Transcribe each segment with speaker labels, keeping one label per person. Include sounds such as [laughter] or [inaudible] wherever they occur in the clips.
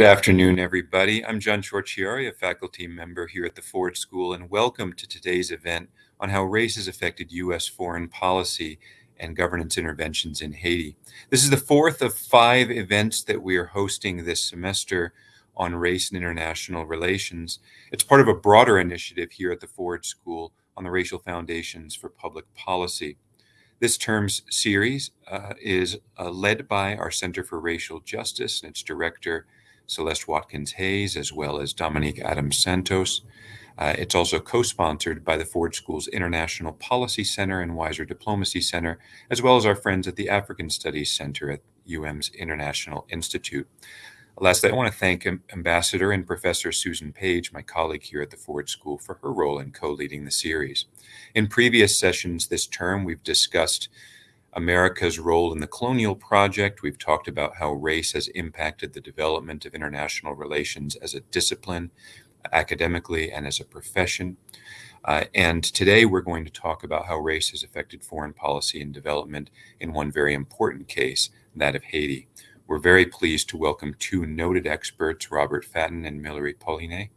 Speaker 1: Good afternoon, everybody. I'm John Ciorciari, a faculty member here at the Ford School, and welcome to today's event on how race has affected U.S. foreign policy and governance interventions in Haiti. This is the fourth of five events that we are hosting this semester on race and international relations. It's part of a broader initiative here at the Ford School on the racial foundations for public policy. This term's series uh, is uh, led by our Center for Racial Justice and its director, Celeste Watkins Hayes, as well as Dominique Adams Santos. Uh, it's also co-sponsored by the Ford School's International Policy Center and Weiser Diplomacy Center, as well as our friends at the African Studies Center at UM's International Institute. Lastly, I want to thank Ambassador and Professor Susan Page, my colleague here at the Ford School, for her role in co-leading the series. In previous sessions this term, we've discussed America's role in the colonial project. We've talked about how race has impacted the development of international relations as a discipline, academically, and as a profession. Uh, and today we're going to talk about how race has affected foreign policy and development in one very important case, that of Haiti. We're very pleased to welcome two noted experts, Robert Fatton and Millery Polyné.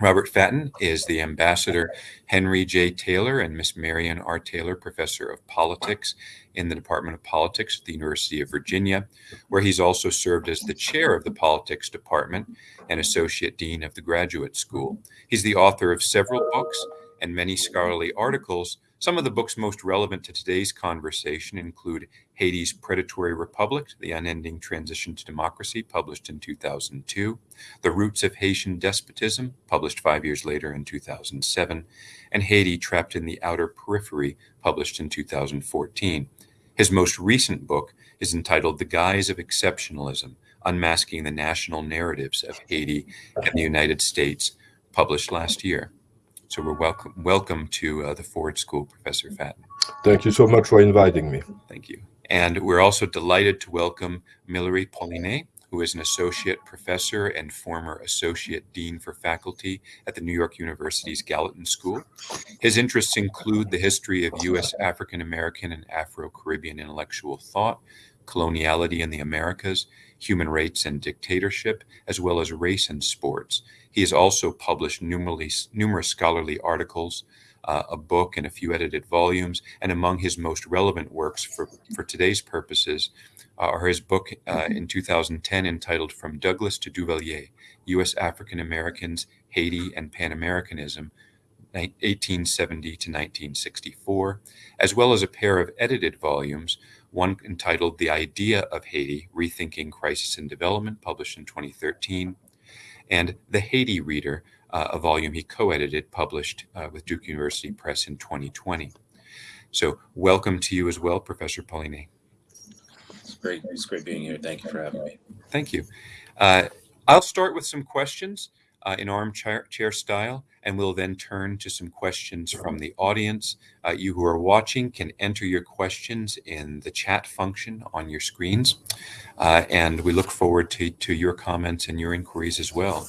Speaker 1: Robert Fatton is the ambassador Henry J. Taylor and Miss Marion R. Taylor Professor of Politics in the Department of Politics at the University of Virginia, where he's also served as the chair of the Politics Department and Associate Dean of the Graduate School. He's the author of several books and many scholarly articles some of the books most relevant to today's conversation include Haiti's Predatory Republic, The Unending Transition to Democracy, published in 2002, The Roots of Haitian Despotism, published five years later in 2007, and Haiti Trapped in the Outer Periphery, published in 2014. His most recent book is entitled The Guise of Exceptionalism, Unmasking the National Narratives of Haiti and the United States, published last year. So we're welcome welcome to uh, the Ford School, Professor Fatton.
Speaker 2: Thank you so much for inviting me.
Speaker 1: Thank you. And we're also delighted to welcome Millery Polyné, who is an associate professor and former associate dean for faculty at the New York University's Gallatin School. His interests include the history of U.S. African American and Afro Caribbean intellectual thought, coloniality in the Americas, human rights and dictatorship, as well as race and sports. He has also published numerous, numerous scholarly articles, uh, a book, and a few edited volumes. And among his most relevant works for, for today's purposes uh, are his book uh, in 2010 entitled From Douglass to Duvalier U.S. African Americans, Haiti, and Pan Americanism. 1870 to 1964, as well as a pair of edited volumes, one entitled The Idea of Haiti Rethinking Crisis and Development, published in 2013, and The Haiti Reader, uh, a volume he co-edited, published uh, with Duke University Press in 2020. So welcome to you as well, Professor Polyné.
Speaker 3: It's great. It's great being here. Thank you for having me.
Speaker 1: Thank you. Uh, I'll start with some questions uh, in armchair chair style, and we'll then turn to some questions from the audience. Uh, you who are watching can enter your questions in the chat function on your screens, uh, and we look forward to, to your comments and your inquiries as well.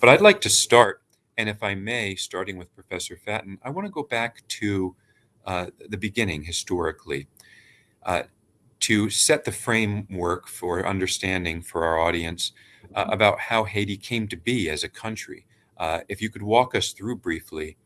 Speaker 1: But I'd like to start, and if I may, starting with Professor Fatton, I want to go back to uh, the beginning historically uh, to set the framework for understanding for our audience uh, about how Haiti came to be as a country. Uh, if you could walk us through briefly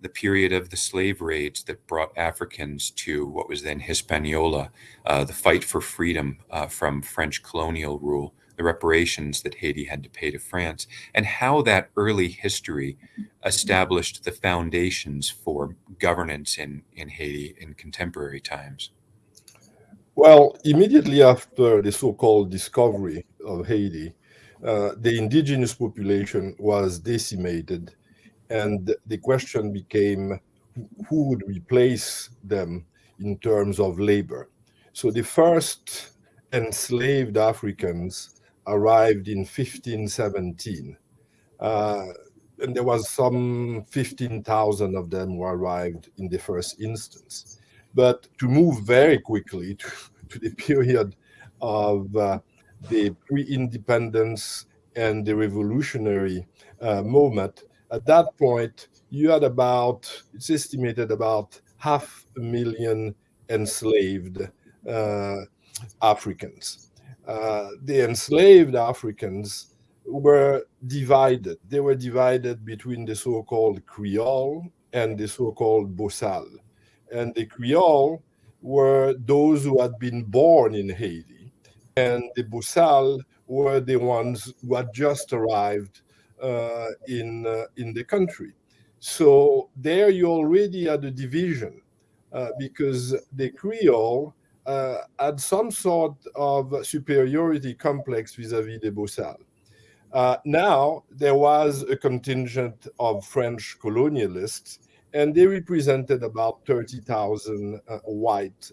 Speaker 1: the period of the slave raids that brought Africans to what was then Hispaniola, uh, the fight for freedom uh, from French colonial rule, the reparations that Haiti had to pay to France, and how that early history established the foundations for governance in, in Haiti in contemporary times.
Speaker 2: Well, immediately after the so-called discovery of Haiti, uh, the indigenous population was decimated and the question became who would replace them in terms of labor. So the first enslaved Africans arrived in 1517. Uh, and there was some 15,000 of them who arrived in the first instance. But to move very quickly [laughs] to, to the period of uh, the pre-independence and the revolutionary uh, moment, at that point, you had about, it's estimated about half a million enslaved uh, Africans. uh, the enslaved Africans were divided. They were divided between the so-called Creole and the so-called Bossale. And the Creole were those who had been born in Haiti, and the Bossale were the ones who had just arrived uh, in, uh, in the country. So there you already had a division uh, because the Creole uh, had some sort of superiority complex vis-a-vis the Bossale. Uh, now there was a contingent of French colonialists and they represented about 30,000 uh, white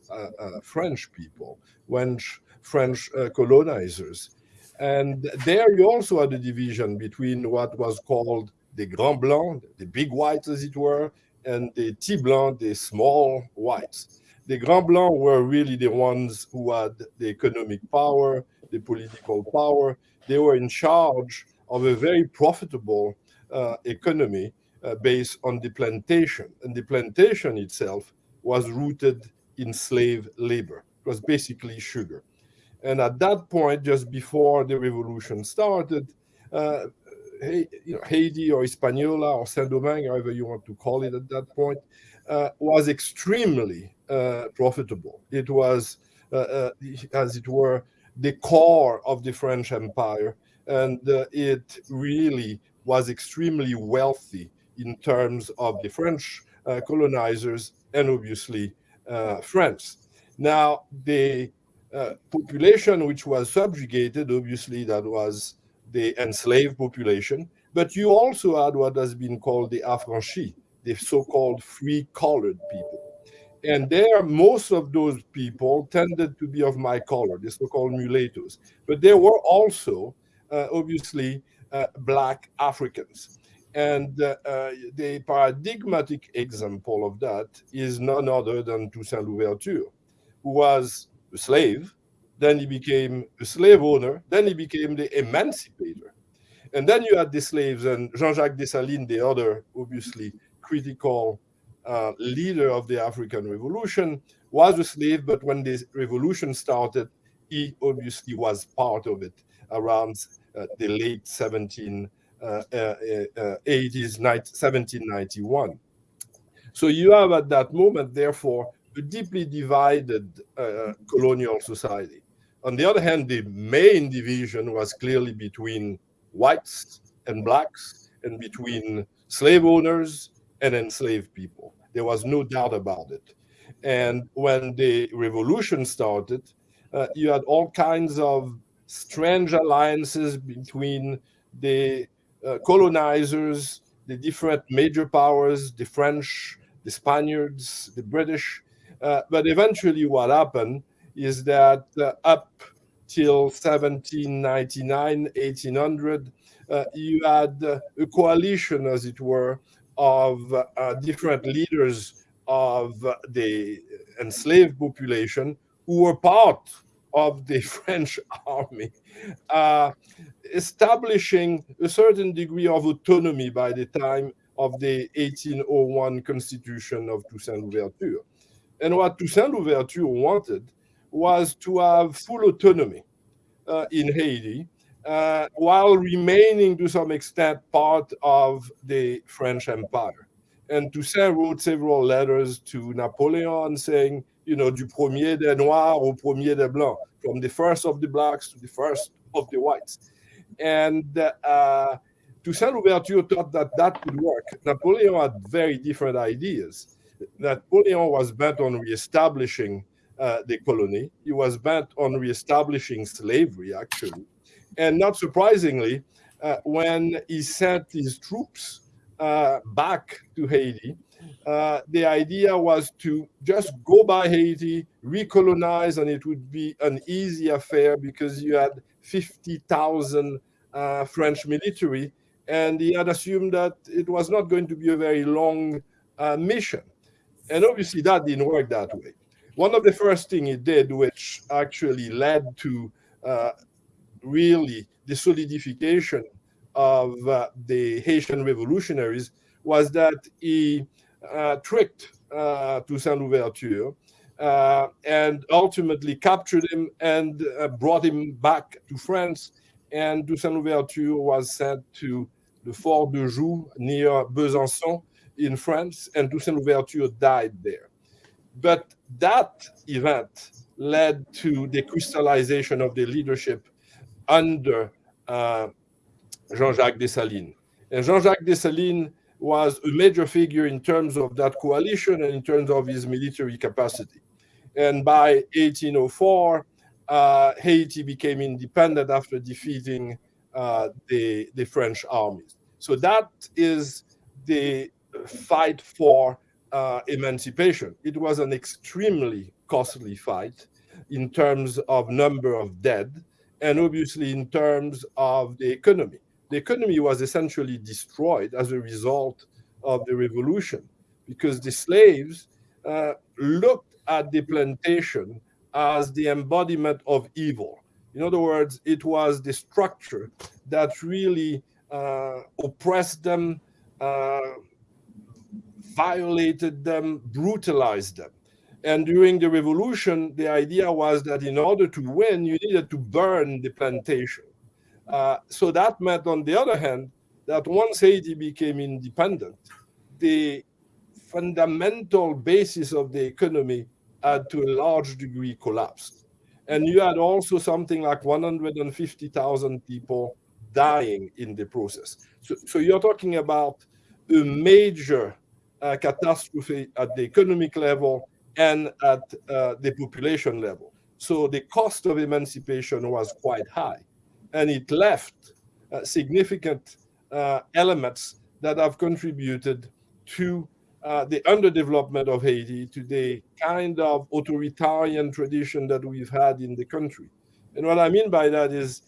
Speaker 2: French people, French, French uh, colonizers. And there you also had a division between what was called the Grand Blanc, the big whites as it were, and the Petit Blanc, the small whites. The Grand Blanc were really the ones who had the economic power, the political power. They were in charge of a very profitable uh, economy uh, based on the plantation. And the plantation itself was rooted in slave labor. It was basically sugar. And at that point, just before the revolution started, uh, you know, Haiti or Hispaniola or Saint-Domingue, however you want to call it at that point, uh, was extremely uh, profitable. It was, uh, uh, as it were, the core of the French Empire, and uh, it really was extremely wealthy in terms of the French colonizers and obviously France. Now, the uh, population which was subjugated, obviously that was the enslaved population, but you also had what has been called the affranchis, the so-called free-colored people. And there, most of those people tended to be of my color, the so-called mulattoes. But there were also, uh, obviously, uh, black Africans. And uh, uh the paradigmatic example of that is none other than Toussaint Louverture, who was a slave, then he became a slave owner, then he became the emancipator. And then you had the slaves and Jean-Jacques Dessalines, the other obviously critical uh, leader of the African Revolution, was a slave, but when the revolution started, he obviously was part of it around uh, the late 1780s, uh, 1791. Uh, uh, so you have at that moment, therefore, a deeply divided uh, colonial society. On the other hand, the main division was clearly between whites and blacks and between slave owners and enslaved people. There was no doubt about it. And when the revolution started, uh, you had all kinds of strange alliances between the uh, colonizers, the different major powers, the French, the Spaniards, the British, uh, but eventually what happened is that uh, up till 1799, 1800, uh, you had uh, a coalition, as it were, of uh, different leaders of the enslaved population who were part of the [laughs] French army, establishing a certain degree of autonomy by the time of the 1801 constitution of Toussaint Louverture. And what Toussaint Louverture wanted was to have full autonomy uh, in Haiti uh, while remaining to some extent part of the French Empire. And Toussaint wrote several letters to Napoleon saying, you know, du premier des Noirs au premier des Blancs, from the first of the blacks to the first of the whites. And uh, Toussaint Louverture thought that that could work. Napoleon had very different ideas. Napoleon was bent on reestablishing uh, the colony. He was bent on reestablishing slavery, actually. And not surprisingly, uh, when he sent his troops uh, back to Haiti, uh, the idea was to just go by Haiti, recolonize, and it would be an easy affair because you had 50,000 uh, French military, and he had assumed that it was not going to be a very long uh, mission. And obviously that didn't work that way. One of the first things he did, which actually led to uh, really the solidification of uh, the Haitian revolutionaries, was that he uh, tricked uh, Toussaint Louverture uh, and ultimately captured him and uh, brought him back to France. And Toussaint Louverture was sent to the Fort de Joux near Besançon in France, and Toussaint Louverture died there. But that event led to the crystallization of the leadership under uh, Jean-Jacques Dessalines. And Jean-Jacques Dessalines was a major figure in terms of that coalition and in terms of his military capacity. And by 1804, uh, Haiti became independent after defeating uh, the, the French armies. So that is the fight for uh, emancipation. It was an extremely costly fight in terms of number of dead and obviously in terms of the economy. The economy was essentially destroyed as a result of the revolution because the slaves uh, looked at the plantation as the embodiment of evil. In other words, it was the structure that really uh, oppressed them, uh, violated them, brutalized them. And during the revolution, the idea was that in order to win, you needed to burn the plantation. Uh, so that meant, on the other hand, that once Haiti became independent, the fundamental basis of the economy had to a large degree collapsed. And you had also something like 150,000 people dying in the process. So, so you're talking about a major uh, catastrophe at the economic level and at uh, the population level. So the cost of emancipation was quite high, and it left uh, significant uh, elements that have contributed to uh, the underdevelopment of Haiti, to the kind of authoritarian tradition that we've had in the country. And what I mean by that is,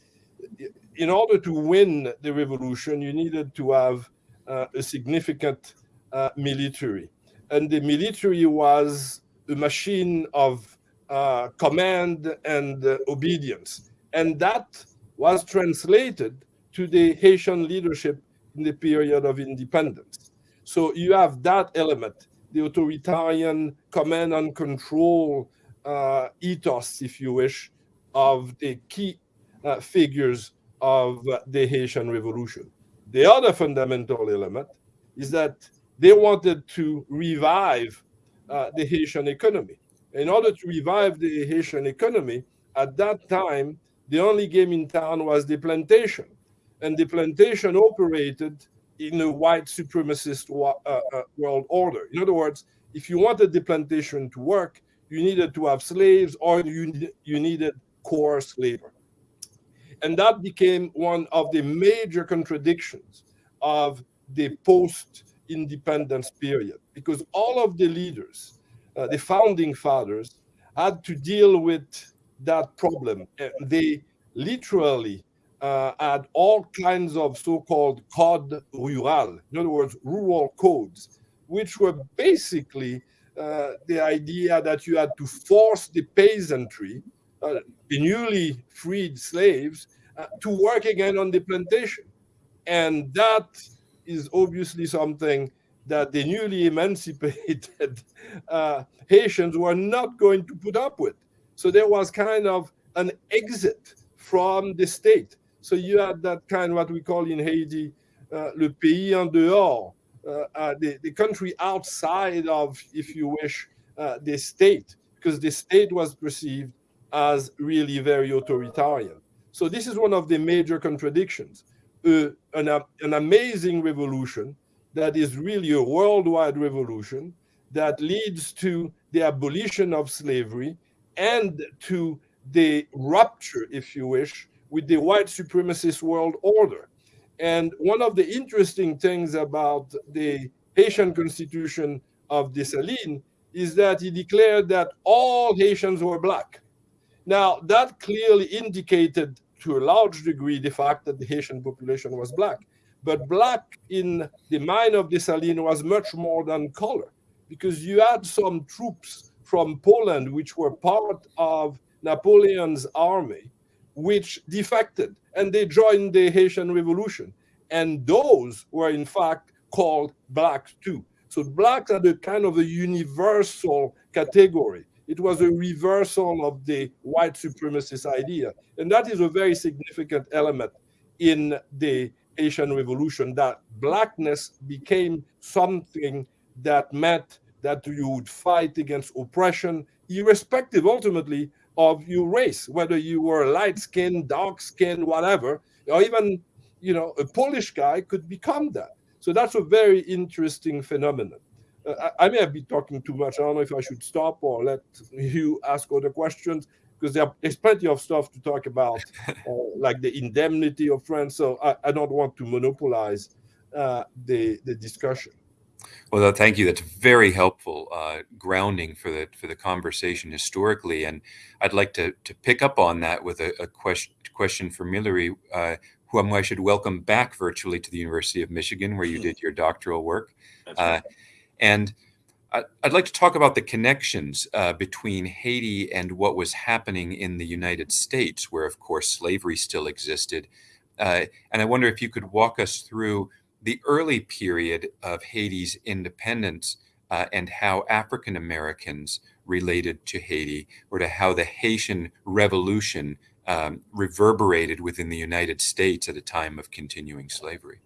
Speaker 2: in order to win the revolution, you needed to have uh, a significant uh, military. And the military was a machine of uh, command and uh, obedience. And that was translated to the Haitian leadership in the period of independence. So you have that element, the authoritarian command and control uh, ethos, if you wish, of the key uh, figures of the Haitian Revolution. The other fundamental element is that they wanted to revive uh, the Haitian economy. In order to revive the Haitian economy, at that time, the only game in town was the plantation. And the plantation operated in a white supremacist uh, uh, world order. In other words, if you wanted the plantation to work, you needed to have slaves or you, you needed coarse labor. And that became one of the major contradictions of the post independence period because all of the leaders, uh, the founding fathers, had to deal with that problem. They literally uh, had all kinds of so-called code rural, in other words, rural codes, which were basically uh, the idea that you had to force the peasantry, uh, the newly freed slaves, uh, to work again on the plantation. And that is obviously something that the newly emancipated [laughs] uh, Haitians were not going to put up with. So there was kind of an exit from the state. So you had that kind of what we call in Haiti, uh, le pays en dehors, uh, uh, the, the country outside of, if you wish, uh, the state, because the state was perceived as really very authoritarian. So this is one of the major contradictions an, an amazing revolution that is really a worldwide revolution that leads to the abolition of slavery and to the rupture, if you wish, with the white supremacist world order. And one of the interesting things about the Haitian constitution of Dessalines is that he declared that all Haitians were black. Now, that clearly indicated to a large degree the fact that the Haitian population was black. But black in the mind of Dessalines was much more than color, because you had some troops from Poland, which were part of Napoleon's army, which defected and they joined the Haitian Revolution. And those were, in fact, called blacks too. So blacks are the kind of a universal category. It was a reversal of the white supremacist idea. And that is a very significant element in the Haitian Revolution that blackness became something that meant that you would fight against oppression, irrespective ultimately of your race, whether you were light skinned, dark skinned, whatever, or even you know a Polish guy could become that. So that's a very interesting phenomenon. I, may have been talking too much. I don't know if I should stop or let you ask other questions because there, there's plenty of stuff to talk about, [laughs] uh, like the indemnity of France. So I, I don't want to monopolize uh, the the discussion.
Speaker 1: Well, thank you. That's very helpful uh, grounding for the for the conversation historically, and I'd like to to pick up on that with a, a question question for Millery, uh, whom I should welcome back virtually to the University of Michigan, where you [laughs] did your doctoral work, uh, and. I'd like to talk about the connections uh, between Haiti and what was happening in the United States, where, of course, slavery still existed. Uh, and I wonder if you could walk us through the early period of Haiti's independence uh, and how African Americans related to Haiti or to how the Haitian Revolution um, reverberated within the United States at a time of continuing slavery?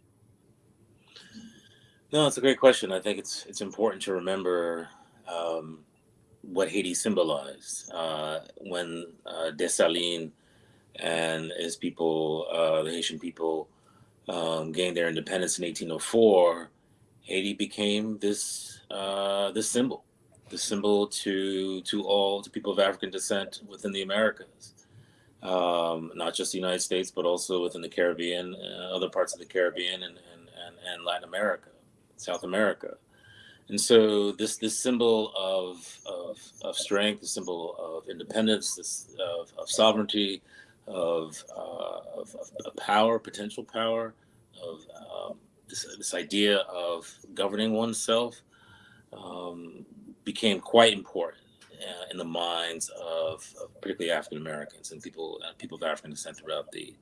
Speaker 3: No, it's a great question. I think it's it's important to remember um, what Haiti symbolized uh, when uh, Dessalines and his people, uh, the Haitian people, um, gained their independence in 1804, Haiti became this uh, this symbol, the symbol to to all to people of African descent within the Americas, um, not just the United States, but also within the Caribbean, uh, other parts of the Caribbean, and, and, and, and Latin America, South America. And so this this symbol of, of, of strength, the symbol of independence, this of, of sovereignty, of, uh, of, of, power, potential power, of um, this, this idea of governing oneself um, became quite important uh, in the minds of, of particularly African Americans and people uh, people of African descent throughout the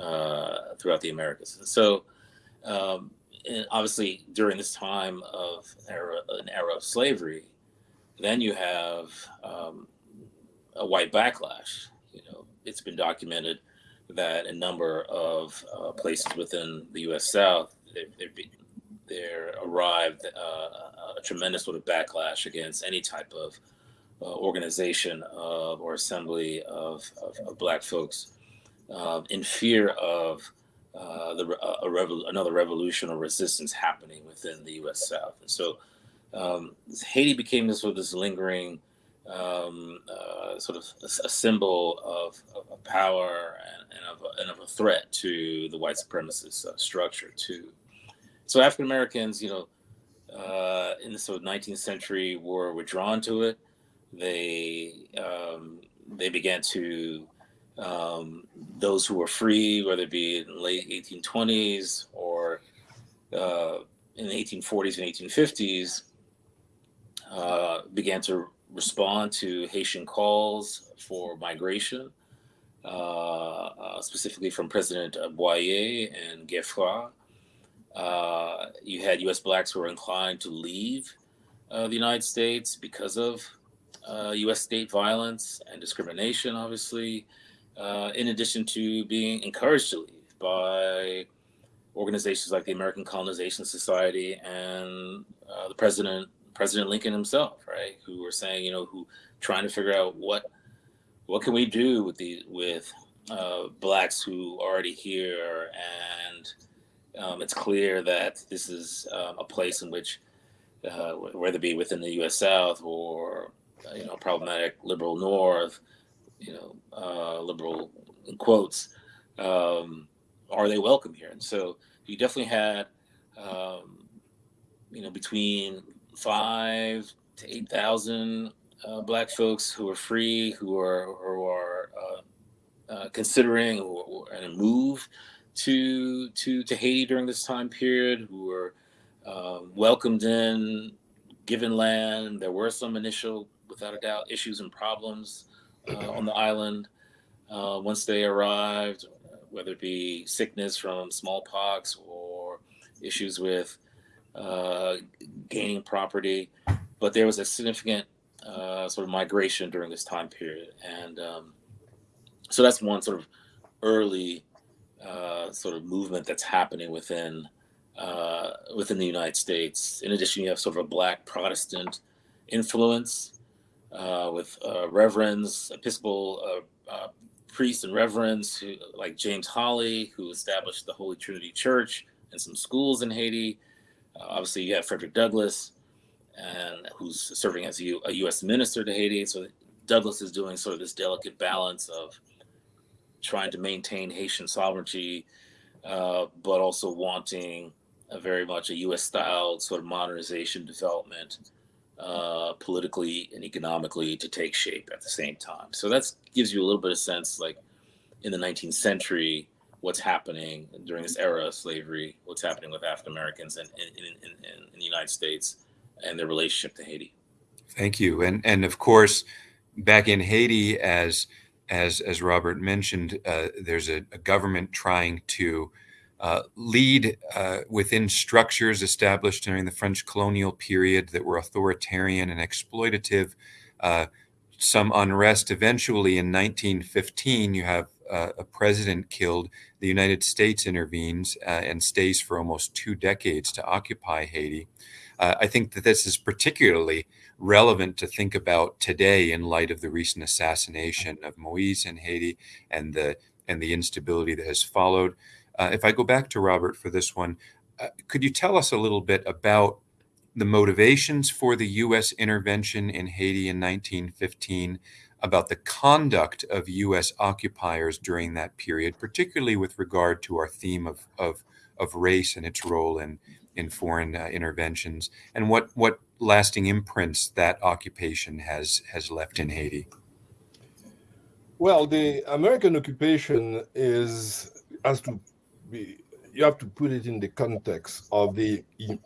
Speaker 3: uh, throughout the Americas. So, um, and obviously, during this time of era, an era of slavery, then you have um, a white backlash. You know, it's been documented that a number of uh, places within the U.S. South there there arrived uh, a tremendous sort of backlash against any type of uh, organization of or assembly of, of, of black folks uh, in fear of uh, the a revol- another revolution or resistance happening within the U.S. South, and so um, Haiti became this sort of this lingering um, uh, sort of a, a symbol of, of, power and, and, of a, and, of a, threat to the white supremacist uh, structure too. So African Americans, you know, uh, in the sort of 19th century were, were drawn to it. They um, they began to um, those who were free, whether it be in the late 1820s or uh, in the 1840s and 1850s, uh, began to respond to Haitian calls for migration, uh, uh, specifically from President Boyer and Geffrard. Uh, you had U.S. blacks who were inclined to leave uh, the United States because of U.S. State violence and discrimination, obviously, uh, in addition to being encouraged to leave by organizations like the American Colonization Society and the president President Lincoln himself, right? Who were saying, you know, who trying to figure out what what can we do with the with uh, blacks who are already here, and um, it's clear that this is um, a place in which, uh, whether it be within the U.S. South or uh, you know problematic liberal North, you know uh, liberal quotes, um, are they welcome here? And so you definitely had, um, you know, between five to eight thousand uh, black folks who are free, who are who are uh, uh, considering a move to to to Haiti during this time period, who were um, welcomed in, given land. There were some initial, without a doubt, issues and problems uh, on the island uh, once they arrived, whether it be sickness from smallpox or issues with uh, gaining property, but there was a significant uh, sort of migration during this time period, and um, so that's one sort of early uh, sort of movement that's happening within uh, within the United States. In addition, you have sort of a Black Protestant influence uh, with uh, reverends, Episcopal uh, priests and reverends who, like James Holly, who established the Holy Trinity Church and some schools in Haiti. obviously, you have Frederick Douglass, and who's serving as a, U, a U.S. minister to Haiti. So Douglass is doing sort of this delicate balance of trying to maintain Haitian sovereignty, uh, but also wanting a very much a U.S. style sort of modernization development, uh, politically and economically, to take shape at the same time. So that gives you a little bit of sense, like in the 19th century, what's happening during this era of slavery, what's happening with African Americans in, in, in, in, the United States and their relationship to Haiti.
Speaker 1: Thank you, and and of course, back in Haiti, as as as Robert mentioned, uh, there's a, a, government trying to uh, lead uh, within structures established during the French colonial period that were authoritarian and exploitative. Uh, some unrest. Eventually, in 1915, you have uh, a president killed. The United States intervenes uh, and stays for almost two decades to occupy Haiti. I think that this is particularly relevant to think about today in light of the recent assassination of Moise in Haiti and the and the instability that has followed. Uh, if I go back to Robert for this one, uh, could you tell us a little bit about the motivations for the U.S. intervention in Haiti in 1915, about the conduct of U.S. occupiers during that period, particularly with regard to our theme of of, of race and its role in in foreign uh, interventions, and what what lasting imprints that occupation has has left in Haiti?
Speaker 2: Well, the American occupation is has to be you have to put it in the context of the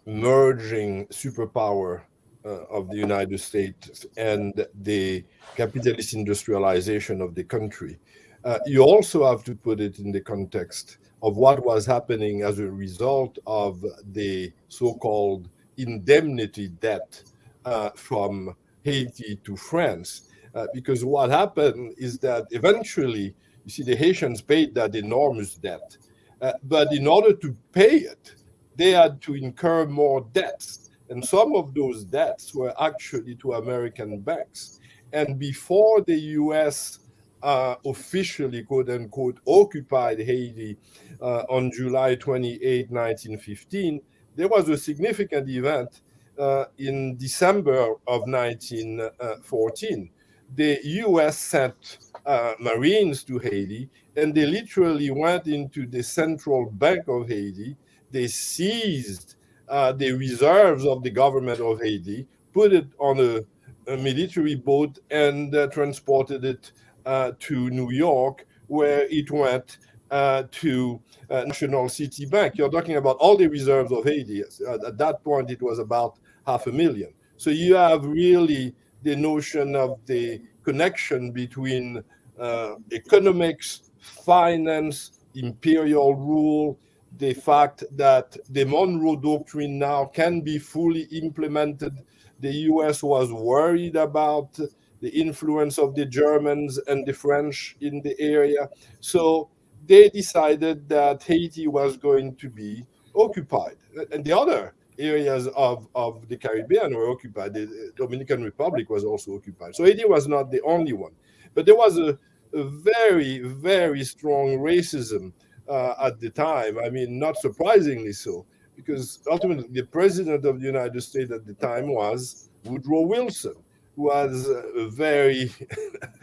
Speaker 2: emerging superpower uh, of the United States and the capitalist industrialization of the country. Uh, you also have to put it in the context of what was happening as a result of the so-called indemnity debt uh, from Haiti to France. Uh, because what happened is that eventually, you see, the Haitians paid that enormous debt. Uh, but in order to pay it, they had to incur more debts. And some of those debts were actually to American banks. And before the US uh, officially, quote unquote, occupied Haiti uh, on July 28, 1915, there was a significant event uh, in December of 1914. The US sent uh, Marines to Haiti, and they literally went into the central bank of Haiti. They seized uh, the reserves of the government of Haiti, put it on a, a military boat, and uh, transported it uh, to New York, where it went uh, to uh, National City Bank. You're talking about all the reserves of Haiti. At that point, it was about half a million. So you have really the notion of the connection between uh, economics, finance, imperial rule, the fact that the Monroe Doctrine now can be fully implemented. The US was worried about the influence of the Germans and the French in the area. So they decided that Haiti was going to be occupied. And the other areas of, of the Caribbean were occupied. The Dominican Republic was also occupied. So Haiti was not the only one. But there was a, very, very strong racism uh, at the time. I mean, not surprisingly so, because ultimately the president of the United States at the time was Woodrow Wilson who was a very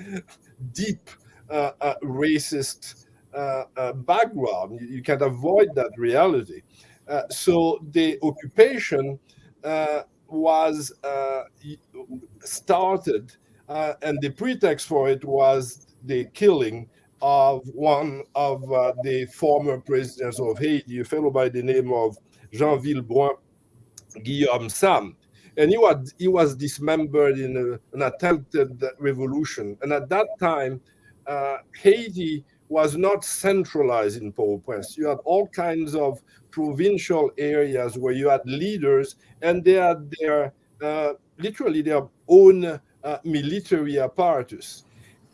Speaker 2: [laughs] deep uh, uh, racist uh, uh, background. You, you, can't avoid that reality. Uh, so the occupation was started, and the pretext for it was the killing of one of the former presidents of Haiti, a fellow by the name of Jean Villebrun Guillaume Sam and he was he was dismembered in a, an attempted revolution. And at that time, uh, Haiti was not centralized in Port-au-Prince. You had all kinds of provincial areas where you had leaders, and they had their uh, literally their own uh, military apparatus.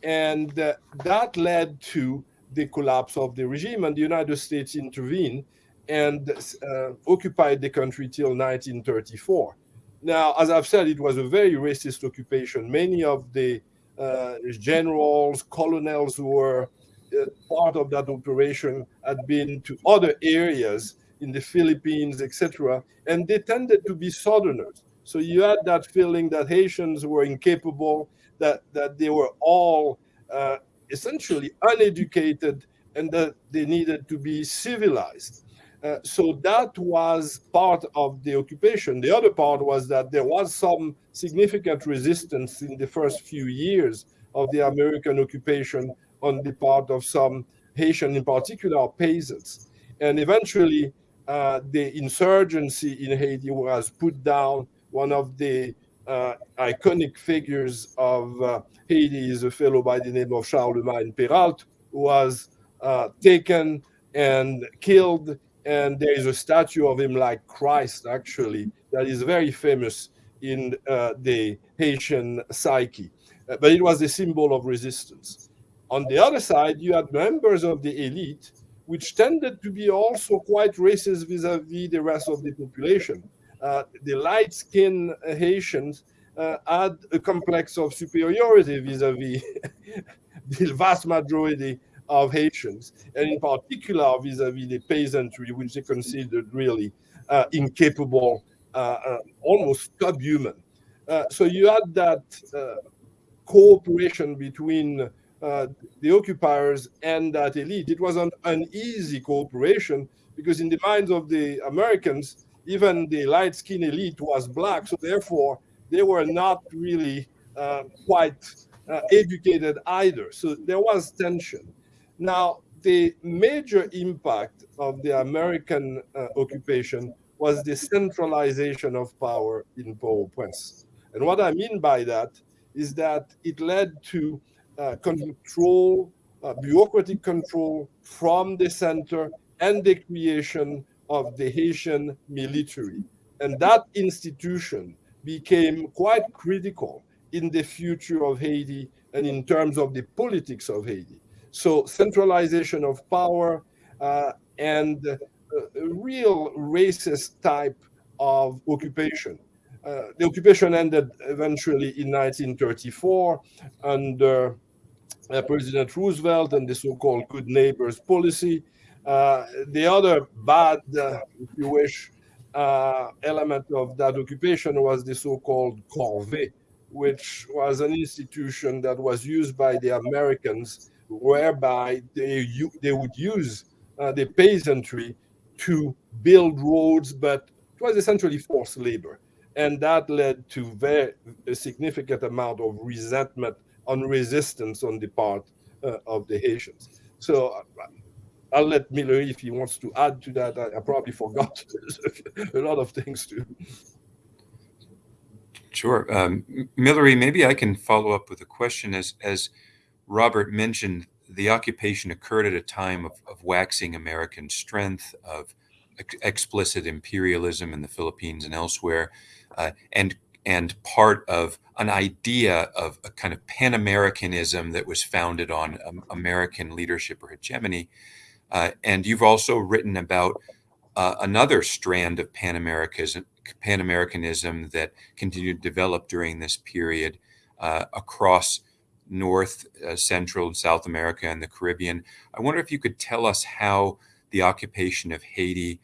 Speaker 2: And uh, that led to the collapse of the regime, and the United States intervened and uh, occupied the country till 1934. Now, as I've said, it was a very racist occupation. Many of the uh, generals, colonels who were uh, part of that operation had been to other areas in the Philippines, etc., and they tended to be Southerners. So you had that feeling that Haitians were incapable, that that they were all uh, essentially uneducated, and that they needed to be civilized. Uh, so that was part of the occupation. The other part was that there was some significant resistance in the first few years of the American occupation on the part of some Haitian, in particular peasants. And eventually, uh, the insurgency in Haiti was put down. One of the uh, iconic figures of uh, Haiti is a fellow by the name of Charlemagne Péralte, who was uh, taken and killed and there is a statue of him like Christ, actually, that is very famous in uh, the Haitian psyche. Uh, but it was a symbol of resistance. On the other side, you had members of the elite, which tended to be also quite racist vis-a-vis the rest of the population. Uh, the light-skinned Haitians uh, had a complex of superiority vis-a-vis [laughs] the vast majority of Haitians, and in particular vis-a-vis the peasantry, which they considered really uh, incapable, uh, uh, almost subhuman. Uh, so you had that cooperation between the occupiers and that elite. It was an uneasy cooperation because in the minds of the Americans, even the light-skinned elite was black, so therefore they were not really quite educated either. So there was tension. Now, the major impact of the American uh, occupation was the centralization of power in Port-au-Prince. And what I mean by that is that it led to uh, control, uh, bureaucratic control from the center and the creation of the Haitian military. And that institution became quite critical in the future of Haiti and in terms of the politics of Haiti. So centralization of power uh, and a real racist type of occupation. Uh, the occupation ended eventually in 1934 under uh, President Roosevelt and the so-called good neighbors policy. Uh, the other bad, uh, if you wish, uh, element of that occupation was the so-called corvée, which was an institution that was used by the Americans whereby they, they would use uh, the peasantry to build roads, but it was essentially forced labor. And that led to very a significant amount of resentment and resistance on the part uh, of the Haitians. So I'll let Miller, if he wants to add to that, I, I probably forgot [laughs] a lot of things too.
Speaker 1: Sure. Um, Millery, maybe I can follow up with a question as, as Robert mentioned the occupation occurred at a time of, of waxing American strength, of ex explicit imperialism in the Philippines and elsewhere, uh, and and part of an idea of a kind of Pan Americanism that was founded on um, American leadership or hegemony. Uh, and you've also written about uh, another strand of Pan Americanism, Pan Americanism that continued to develop during this period uh, across North, uh, Central, and South America and the Caribbean. I wonder if you could tell us how the occupation of Haiti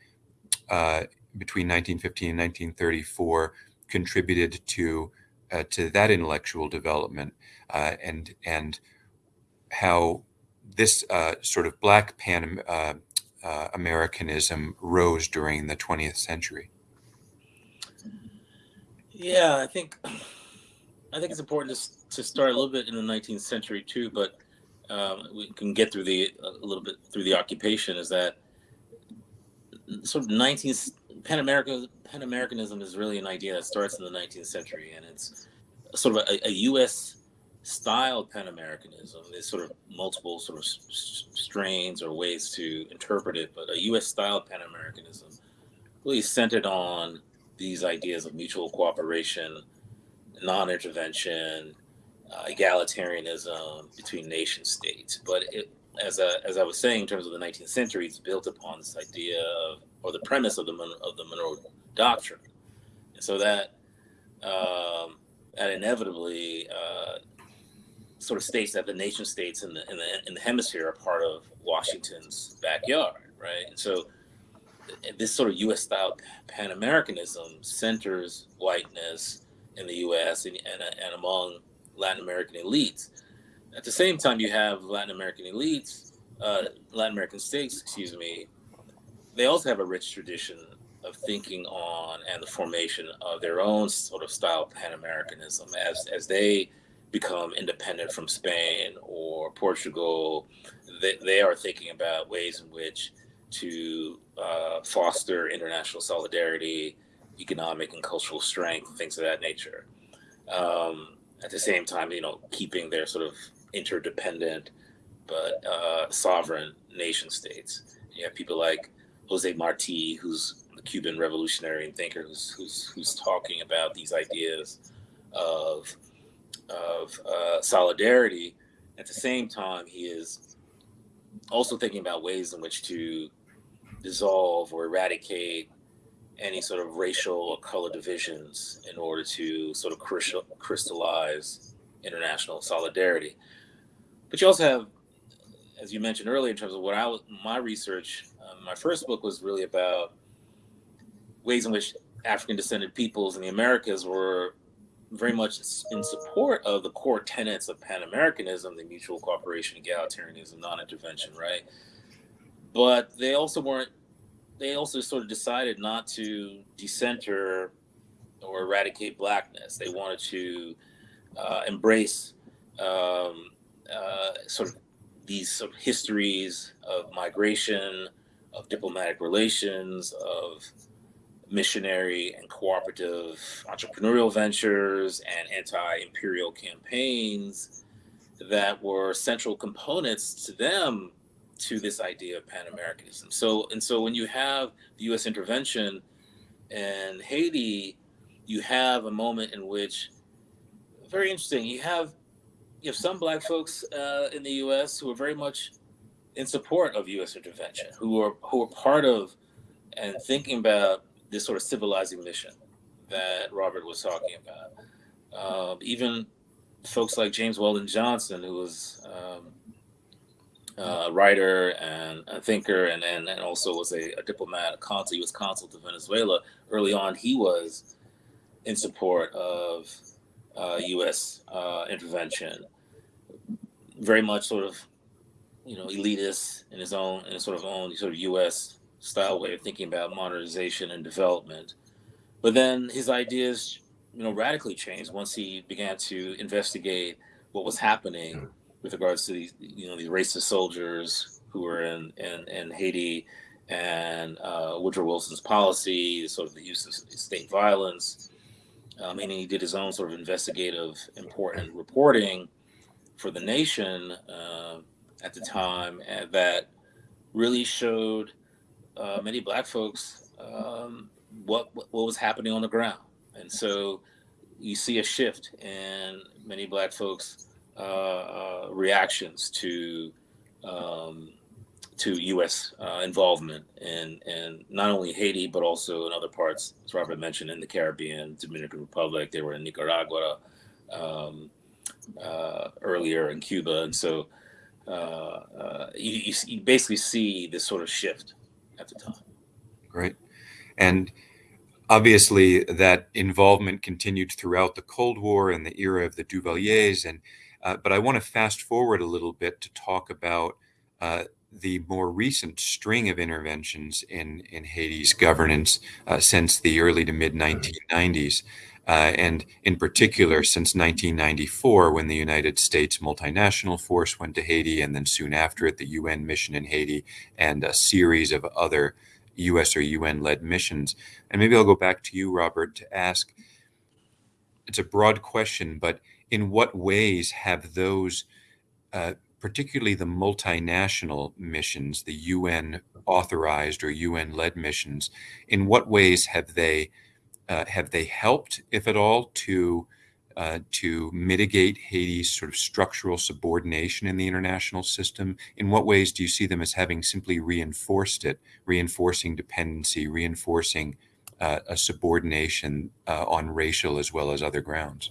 Speaker 1: uh, between 1915 and 1934 contributed to uh, to that intellectual development, and and how this uh, sort of Black Pan uh, Americanism rose during the 20th century.
Speaker 3: Yeah, I think I think it's important to, to start a little bit in the 19th century too, but um, we can get through the a little bit through the occupation. Is that sort of 19th Pan American Pan Americanism is really an idea that starts in the 19th century, and it's sort of a, a U.S. style Pan Americanism. There's sort of multiple sort of strains or ways to interpret it, but a U.S. style Pan Americanism really centered on these ideas of mutual cooperation non-intervention, uh, egalitarianism between nation states. But it, as, a, as I was saying, in terms of the 19th century, it's built upon this idea of, or the premise of the, of the Monroe Doctrine. And so that, um, that inevitably uh, sort of states that the nation states in the, in the, in the hemisphere are part of Washington's backyard, right? And so this sort of U.S. style Pan Americanism centers whiteness in the U.S. and, and, and among Latin American elites. At the same time, you have Latin American elites, uh, Latin American states, excuse me. They also have a rich tradition of thinking on and the formation of their own sort of style Pan Americanism as as they become independent from Spain or Portugal. They, they are thinking about ways in which to uh, foster international solidarity, economic and cultural strength, things of that nature. Um, at the same time, you know, keeping their sort of interdependent but uh, sovereign nation states. You have people like Jose Marti, who's the Cuban revolutionary and thinker, who's who's, who's talking about these ideas of of uh, solidarity. At the same time, he is also thinking about ways in which to dissolve or eradicate any sort of racial or color divisions in order to sort of crystallize international solidarity. But you also have, as you mentioned earlier, in terms of what I was, my research, um, my first book was really about ways in which African descended peoples in the Americas were very much in support of the core tenets of Pan Americanism, the mutual cooperation, egalitarianism, non intervention, right? But they also weren't they also sort of decided not to decenter or eradicate blackness. They wanted to uh, embrace um, uh, sort of these sort of histories of migration, of diplomatic relations, of missionary and cooperative entrepreneurial ventures and anti-imperial campaigns that were central components to them to this idea of Pan Americanism. So, and so when you have the US intervention in Haiti, you have a moment in which, very interesting, you have you have some black folks uh, in the US who are very much in support of US intervention, who are who are part of and thinking about this sort of civilizing mission that Robert was talking about. Um, even folks like James Weldon Johnson, who was um, uh, writer and a thinker, and, and, and also was a, a diplomat, a consul. He was consul to Venezuela. Early on, he was in support of uh, U.S. Uh, intervention. Very much sort of, you know, elitist in his own, in his sort of own sort of U.S. style way of thinking about modernization and development. But then his ideas, you know, radically changed once he began to investigate what was happening with regards to these, you know, these racist soldiers who were in in, in Haiti and uh, Woodrow Wilson's policy, sort of the use of state violence. Um, and he did his own sort of investigative, important reporting for the nation uh, at the time that really showed uh, many black folks um, what what was happening on the ground. And so you see a shift in many black folks uh, uh, reactions to um, to U.S. Uh, involvement in in not only Haiti but also in other parts, as Robert mentioned, in the Caribbean, Dominican Republic. They were in Nicaragua um, uh, earlier, in Cuba, and so uh, uh, you, you basically see this sort of shift at the time.
Speaker 1: Great, and obviously that involvement continued throughout the Cold War and the era of the Duvaliers and uh, but I want to fast forward a little bit to talk about uh, the more recent string of interventions in, in Haiti's governance uh, since the early to mid 1990s. Uh, and in particular, since 1994, when the United States multinational force went to Haiti, and then soon after it, the UN mission in Haiti, and a series of other US or UN led missions. And maybe I'll go back to you, Robert, to ask it's a broad question, but in what ways have those, uh, particularly the multinational missions, the UN authorized or UN led missions, in what ways have they uh, have they helped, if at all, to uh, to mitigate Haiti's sort of structural subordination in the international system? In what ways do you see them as having simply reinforced it, reinforcing dependency, reinforcing uh, a subordination uh, on racial as well as other grounds?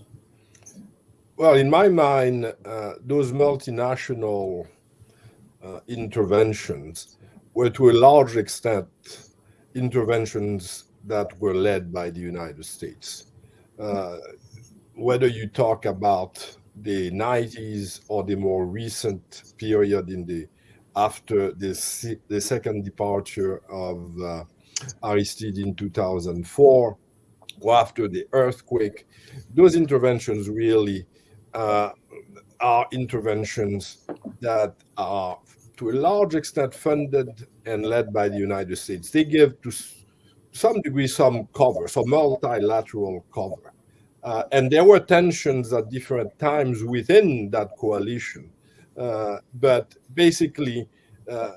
Speaker 2: Well, in my mind, uh, those multinational uh, interventions were to a large extent interventions that were led by the United States. Uh, whether you talk about the 90s or the more recent period in the after the, the second departure of uh, Aristide in 2004 or after the earthquake, those interventions really uh, are interventions that are to a large extent funded and led by the United States. They give to some degree some cover, some multilateral cover. Uh, and there were tensions at different times within that coalition. Uh, but basically, uh,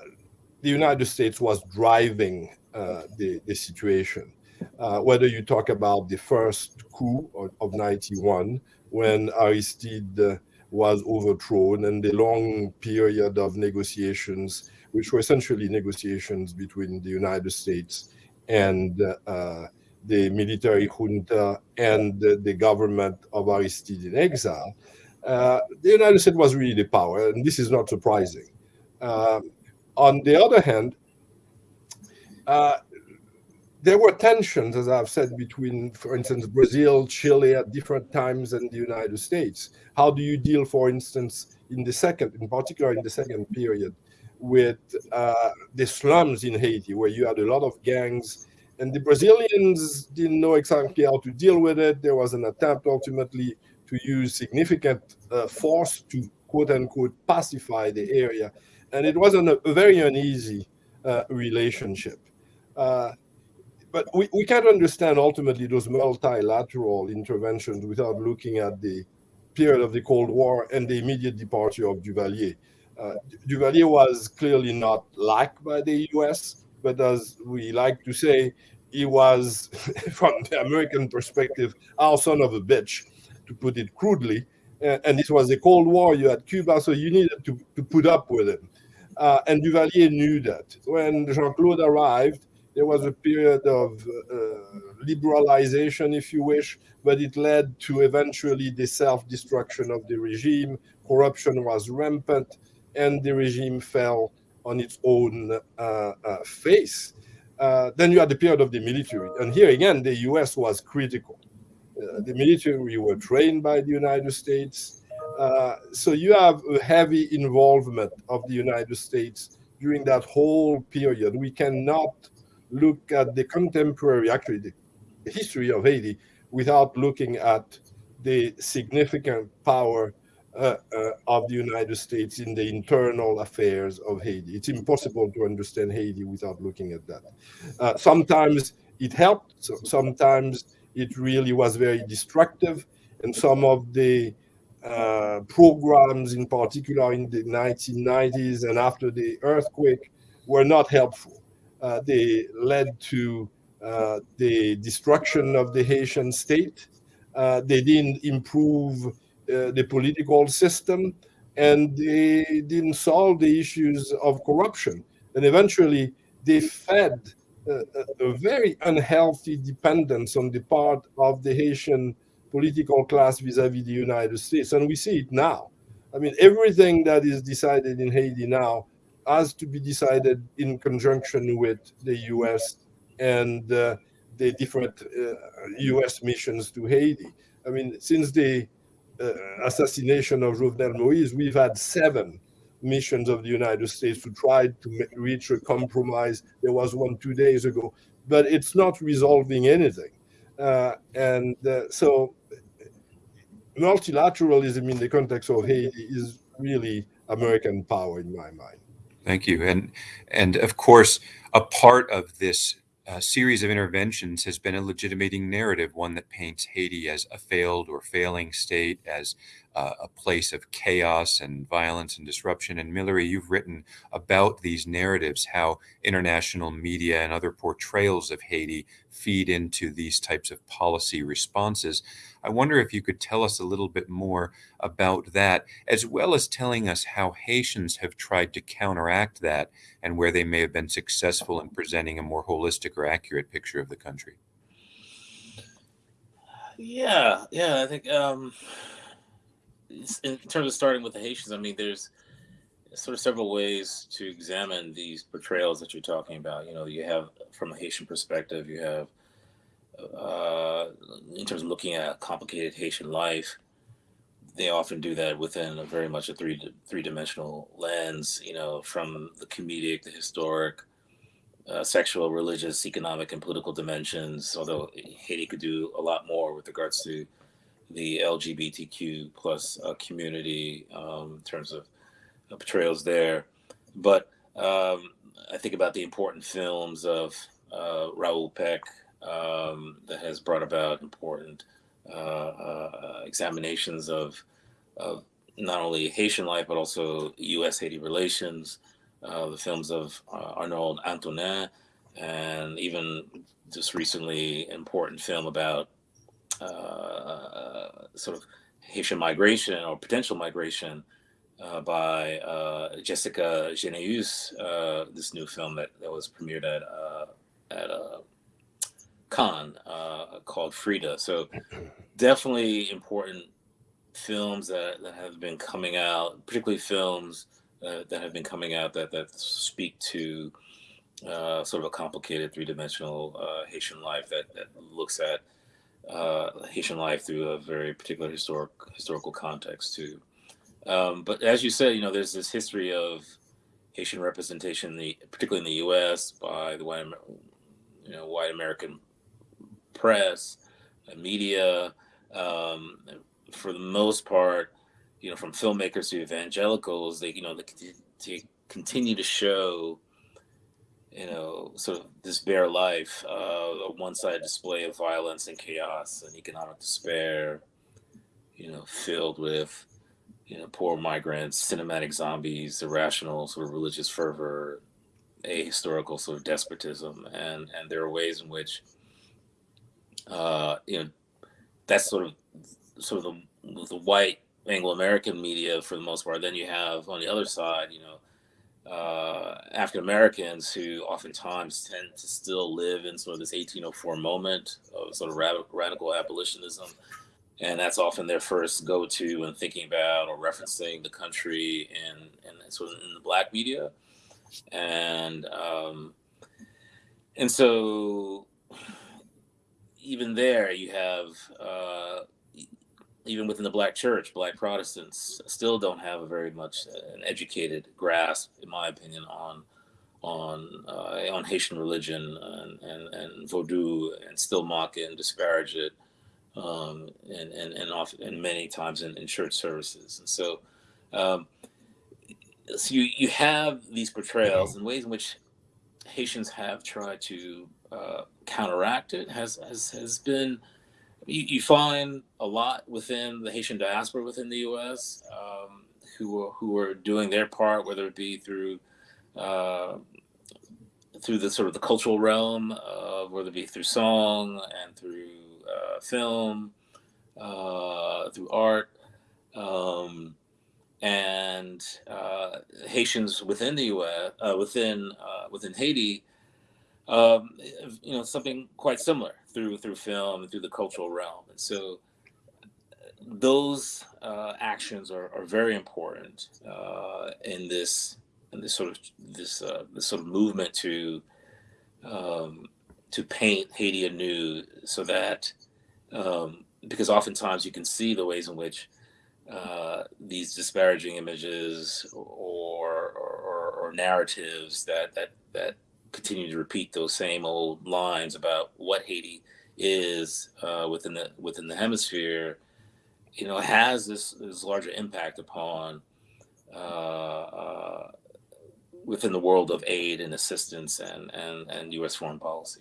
Speaker 2: the United States was driving uh, the, the situation. Uh, whether you talk about the first coup of, of 91, when Aristide was overthrown and the long period of negotiations, which were essentially negotiations between the United States and uh, the military junta and the, the, government of Aristide in exile, uh, the United States was really the power, and this is not surprising. Um, on the other hand, uh, there were tensions, as I've said, between, for instance, Brazil, Chile at different times and the United States. How do you deal, for instance, in the second, in particular in the second period, with uh, the slums in Haiti, where you had a lot of gangs, and the Brazilians didn't know exactly how to deal with it. There was an attempt ultimately to use significant uh, force to quote unquote pacify the area, and it wasn't a, a very uneasy uh, relationship. Uh, but we, we can't understand ultimately those multilateral interventions without looking at the period of the Cold War and the immediate departure of Duvalier. Uh, Duvalier was clearly not liked by the US, but as we like to say, he was, [laughs] from the American perspective, our son of a bitch, to put it crudely. and this was the Cold War, you had Cuba, so you needed to, to put up with him. Uh, and Duvalier knew that. When Jean Claude arrived, there was a period of uh, liberalization, if you wish, but it led to eventually the self-destruction of the regime. Corruption was rampant, and the regime fell on its own uh, uh, face. Uh, then you had the period of the military, and here again, the U.S. was critical. The military were trained by the United States, so you have a heavy involvement of the United States during that whole period. We cannot look at the contemporary, actually the history of Haiti without looking at the significant power uh, uh, of the United States in the internal affairs of Haiti. It's impossible to understand Haiti without looking at that. Uh, sometimes it helped, so sometimes it really was very destructive, and some of the uh, programs, in particular in the 1990s and after the earthquake, were not helpful. Uh, they led to uh, the destruction of the Haitian state. They didn't improve the political system, and they didn't solve the issues of corruption. And eventually, they fed a, a, very unhealthy dependence on the part of the Haitian political class vis-a-vis -vis the United States. And we see it now. I mean, everything that is decided in Haiti now has to be decided in conjunction with the U.S. and uh, the different uh, U.S. missions to Haiti. I mean, since the uh, assassination of Jovenel Moïse, we've had seven missions of the United States to try to reach a compromise. There was one two days ago, but it's not resolving anything. Uh, and uh, so multilateralism in the context of Haiti is really American power in my mind.
Speaker 1: Thank you. And and of course, a part of this uh, series of interventions has been a legitimating narrative, one that paints Haiti as a failed or failing state, as uh, a place of chaos and violence and disruption. And Millery, you've written about these narratives, how international media and other portrayals of Haiti feed into these types of policy responses. I wonder if you could tell us a little bit more about that, as well as telling us how Haitians have tried to counteract that and where they may have been successful in presenting a more holistic or accurate picture of the country.
Speaker 3: Yeah, yeah, I think um, in terms of starting with the Haitians, I mean, there's sort of several ways to examine these portrayals that you're talking about. You know, you have from a Haitian perspective, you have uh, in terms of looking at complicated Haitian life. They often do that within a very much a three three dimensional lens. You know, from the comedic, the historic, uh, sexual, religious, economic, and political dimensions. Although Haiti could do a lot more with regards to the LGBTQ plus uh, community um, in terms of portrayals there. But um, I think about the important films of uh, Raoul Peck um, that has brought about important uh, uh, examinations of, of not only Haitian life but also U.S. Haiti relations. the films of Arnold Antonin, and even just recently important film about uh, sort of Haitian migration or potential migration uh, by uh, Gessica Généus, uh, this new film that, that was premiered at uh, at uh, Cannes called Freda. So [clears throat] definitely important films that, that have been coming out, particularly films that have been coming out that, that speak to sort of a complicated three-dimensional Haitian life that, that looks at uh, Haitian life through a very particular historic historical context too. Um, but as you said, you know, there's this history of Haitian representation, the, particularly in the U.S. by the white, you know, white American press, media. Um, for the most part, you know, from filmmakers to evangelicals, they, you know, they, they continue to show you know, sort of this bare life, uh, a one-sided display of violence and chaos and economic despair, you know, filled with, you know, poor migrants, cinematic zombies, irrational sort of religious fervor, ahistorical sort of despotism, and and there are ways in which, uh, you know, that's sort of sort of the, the white Anglo-American media for the most part. Then you have on the other side, you know uh, African Americans who oftentimes tend to still live in sort of this 1804 moment of sort of radical abolitionism. And that's often their first go to when thinking about or referencing the country and, and of in the black media. And, um, and so even there, you have uh, even within the black church, black Protestants still don't have a very much uh, an educated grasp, in my opinion, on on uh, on Haitian religion and, and, and Vodou, and still mock it and disparage it, um, and and and, often, and many times in, church services. And so, um, so you you have these portrayals and ways in which Haitians have tried to uh, counteract it has has has been you, you, find a lot within the Haitian diaspora within the U.S. Um, who are, who are doing their part, whether it be through uh, through the sort of the cultural realm, uh, whether it be through song and through uh, film, uh, through art, um, and uh, Haitians within the U.S. Uh, within within Haiti um, you know, something quite similar through through film and through the cultural realm. And so those uh, actions are, are very important uh, in this in this sort of this uh, this sort of movement to um, to paint Haiti anew, so that um, because oftentimes you can see the ways in which uh, these disparaging images or, or, or narratives that that that continue to repeat those same old lines about what Haiti is uh, within the within the hemisphere, you know, has this, this larger impact upon uh, uh, within the world of aid and assistance and, and, and U.S. foreign policy.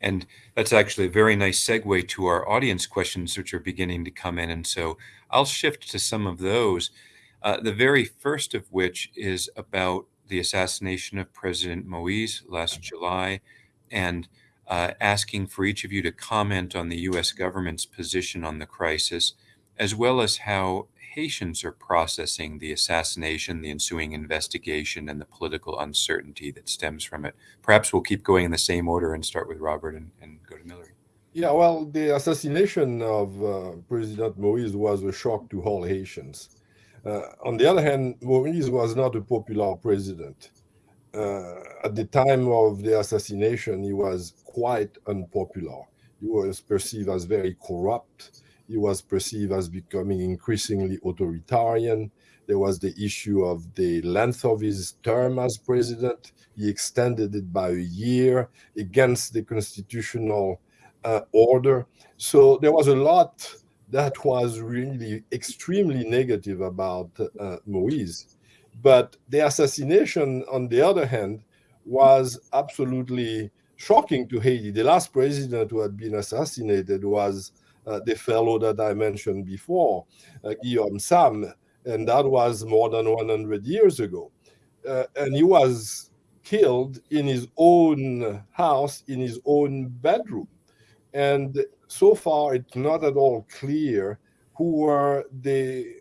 Speaker 1: And that's actually a very nice segue to our audience questions, which are beginning to come in. And so I'll shift to some of those. Uh, the very first of which is about the assassination of President Moise last July and uh, asking for each of you to comment on the US government's position on the crisis, as well as how Haitians are processing the assassination, the ensuing investigation, and the political uncertainty that stems from it. Perhaps we'll keep going in the same order and start with Robert and, and go to Millery.
Speaker 2: Yeah, well, the assassination of uh, President Moise was a shock to all Haitians. Uh, on the other hand, Moise was not a popular president. Uh, at the time of the assassination, he was quite unpopular. He was perceived as very corrupt. He was perceived as becoming increasingly authoritarian. There was the issue of the length of his term as president. He extended it by a year against the constitutional uh, order. So there was a lot that was really extremely negative about uh, Moise. But the assassination, on the other hand, was absolutely shocking to Haiti. The last president who had been assassinated was the fellow that I mentioned before, uh, Guillaume Sam, and that was more than 100 years ago. Uh, and he was killed in his own house, in his own bedroom. And so far, it's not at all clear who were the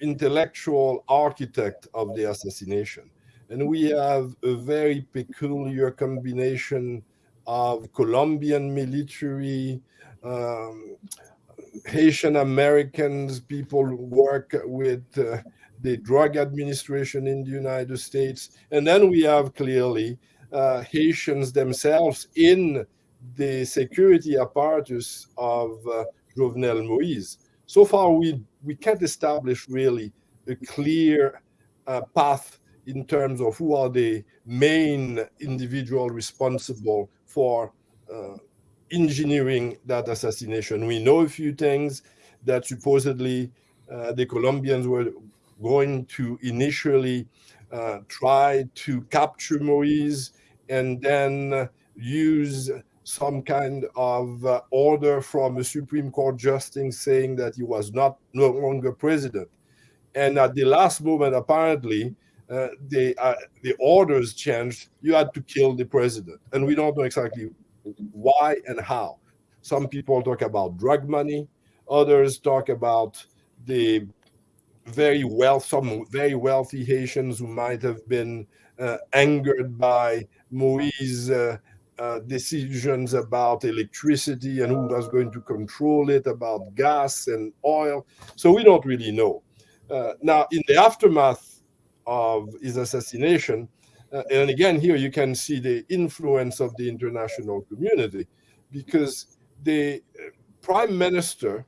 Speaker 2: intellectual architect of the assassination. And we have a very peculiar combination of Colombian military, um, Haitian Americans, people work with uh, the drug administration in the United States. And then we have clearly uh, Haitians themselves in the security apparatus of uh, Jovenel Moise. So far, we, we can't establish really a clear uh, path in terms of who are the main individual responsible for uh, engineering that assassination. We know a few things that supposedly uh, the Colombians were going to initially uh, try to capture Moise and then use some kind of uh, order from a Supreme Court justice saying that he was not no longer president. And at the last moment, apparently, uh, the uh, the orders changed. You had to kill the president, and we don't know exactly why and how. Some people talk about drug money. Others talk about the very wealth, some very wealthy Haitians who might have been uh, angered by Moise uh, uh, decisions about electricity and who was going to control it, about gas and oil. So we don't really know. Uh, now, in the aftermath of his assassination, and again, here you can see the influence of the international community because the uh, prime minister,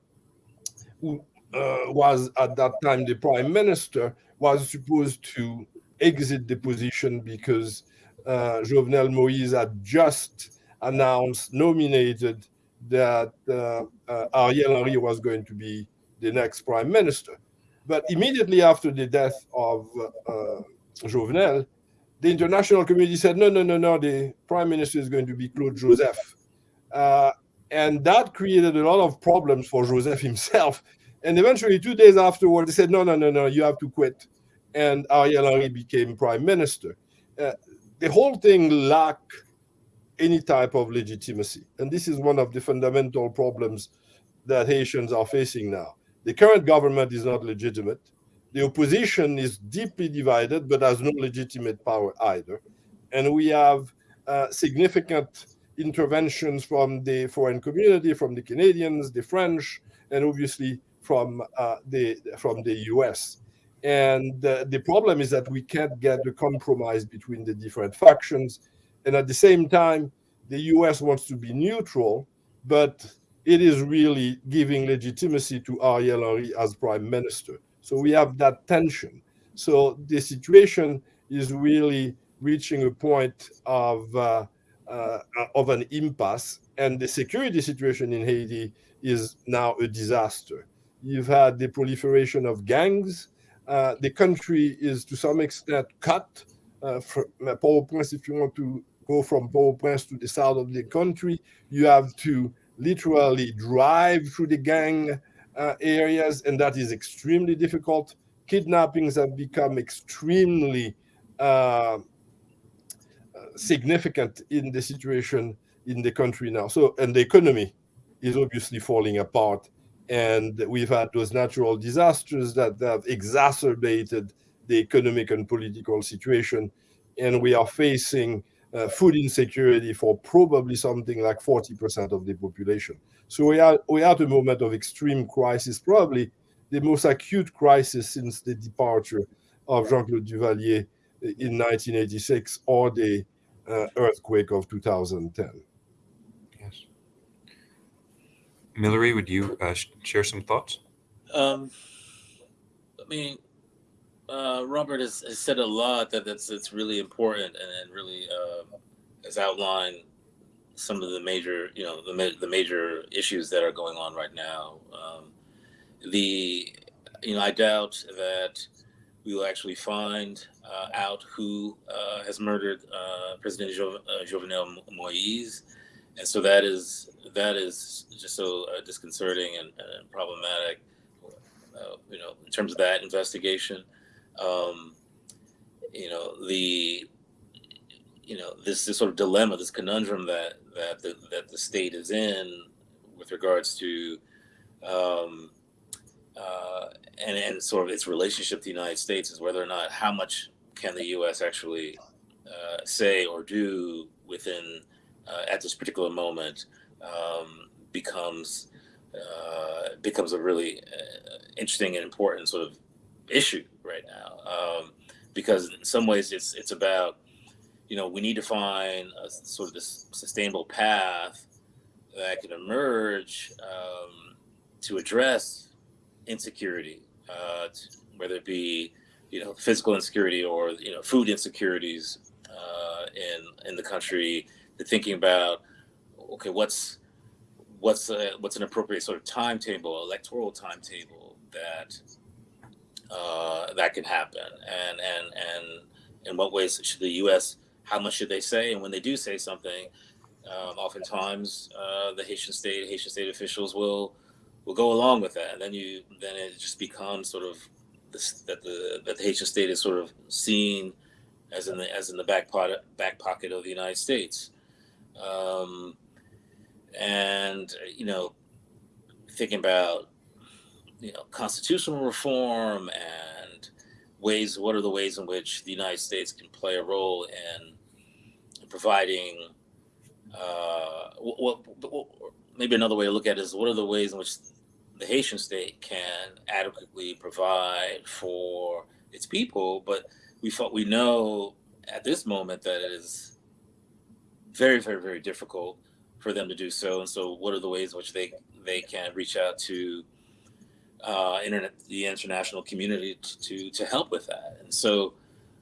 Speaker 2: who uh, was at that time the prime minister, was supposed to exit the position because uh, Jovenel Moise had just announced, nominated that uh, uh, Ariel Henry was going to be the next prime minister. But immediately after the death of uh, Jovenel, the international community said, no, no, no, no, the prime minister is going to be Claude Joseph. Uh, and that created a lot of problems for Joseph himself. And eventually, two days afterward, they said, no, no, no, no, you have to quit. And Ariel Henry became prime minister. Uh, the whole thing lacked any type of legitimacy. And this is one of the fundamental problems that Haitians are facing now. The current government is not legitimate. The opposition is deeply divided, but has no legitimate power either. And we have uh, significant interventions from the foreign community, from the Canadians, the French, and obviously from uh, the from the U.S. And uh, the problem is that we can't get a compromise between the different factions. And at the same time, the US wants to be neutral, but it is really giving legitimacy to Ariel Henry as prime minister. So we have that tension. So the situation is really reaching a point of, uh, uh, of an impasse. And the security situation in Haiti is now a disaster. You've had the proliferation of gangs, uh, the country is to some extent cut. Uh, for, PowerPoint, if you want to go from Port-au-Prince to the south of the country. You have to literally drive through the gang uh, areas, and that is extremely difficult. Kidnappings have become extremely uh, significant in the situation in the country now. So, and the economy is obviously falling apart. And we've had those natural disasters that have exacerbated the economic and political situation. And we are facing uh, food insecurity for probably something like 40% of the population. So we are, we are at a moment of extreme crisis, probably the most acute crisis since the departure of Jean-Claude Duvalier in 1986 or the uh, earthquake of 2010.
Speaker 1: Yes. Millery, would you uh, share some thoughts?
Speaker 3: Um, I mean, uh, Robert has, has, said a lot that that's it's really important and, and really uh, has outlined some of the major, you know, the, the major issues that are going on right now. Um, the, you know, I doubt that we will actually find uh, out who uh, has murdered uh, President jo- uh, Jovenel Moise, and so that is that is just so uh, disconcerting and, and problematic. Uh, you know, in terms of that investigation, um, you know the you know this this sort of dilemma, this conundrum that that the, that the state is in with regards to um, uh, and, and sort of its relationship to the United States is whether or not how much can the U.S. actually uh, say or do within uh, at this particular moment um, becomes uh, becomes a really uh, interesting and important sort of issue right now um, because in some ways it's it's about you know we need to find a sort of this sustainable path that can emerge um, to address insecurity, uh, whether it be you know physical insecurity or you know food insecurities uh, in in the country. They're thinking about okay, what's what's a, what's an appropriate sort of timetable, electoral timetable that uh, that can happen, and and and in what ways should the U.S. How much should they say, and when they do say something, um, oftentimes uh, the Haitian state, Haitian state officials will will go along with that, and then you then it just becomes sort of this, that the that the Haitian state is sort of seen as in the as in the back pocket back pocket of the United States, um, and you know, thinking about you know constitutional reform and ways. What are the ways in which the United States can play a role in providing uh, what, what, maybe another way to look at it is what are the ways in which the Haitian state can adequately provide for its people, but we felt we know at this moment that it is very, very, very difficult for them to do so. And so, what are the ways in which they they can reach out to uh, internet, the international community to, to, to help with that? And so,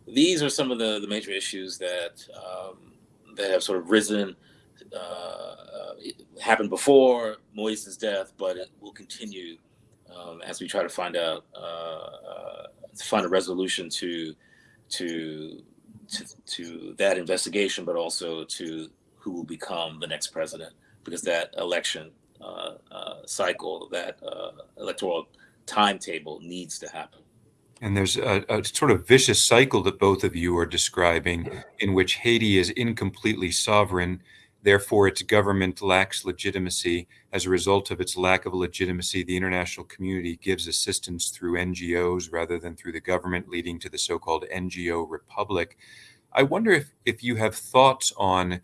Speaker 3: these are some of the the major issues that um, that have sort of risen uh, happened before Moise's death, but it will continue um, as we try to find out uh, uh, find a resolution to to to, to that investigation, but also to who will become the next president, because that election uh, uh, cycle, that uh, electoral timetable needs to happen.
Speaker 1: And there's a, a, sort of vicious cycle that both of you are describing, in which Haiti is incompletely sovereign Therefore, its government lacks legitimacy. As a result of its lack of legitimacy, the international community gives assistance through NGOs rather than through the government, leading to the so called NGO republic. I wonder if, if you have thoughts on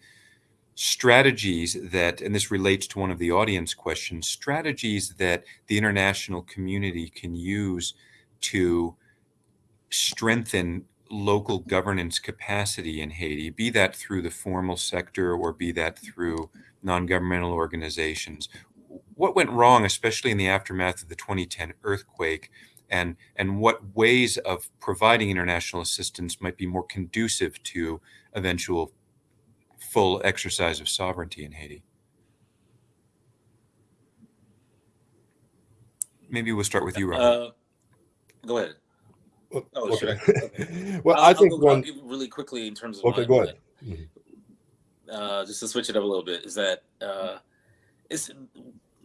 Speaker 1: strategies that, and this relates to one of the audience questions, strategies that the international community can use to strengthen local governance capacity in Haiti, be that through the formal sector or be that through non governmental organizations. What went wrong, especially in the aftermath of the 2010 earthquake, and, and what ways of providing international assistance might be more conducive to eventual full exercise of sovereignty in Haiti? Maybe we'll start with you, Robert. Uh,
Speaker 3: go ahead.
Speaker 2: Oh, okay. Sure. [laughs] okay. well, I'll, I think
Speaker 3: I'll
Speaker 2: one
Speaker 3: really quickly in terms of
Speaker 2: okay. Go ahead. Mm-hmm.
Speaker 3: uh, just to switch it up a little bit, is that uh, it's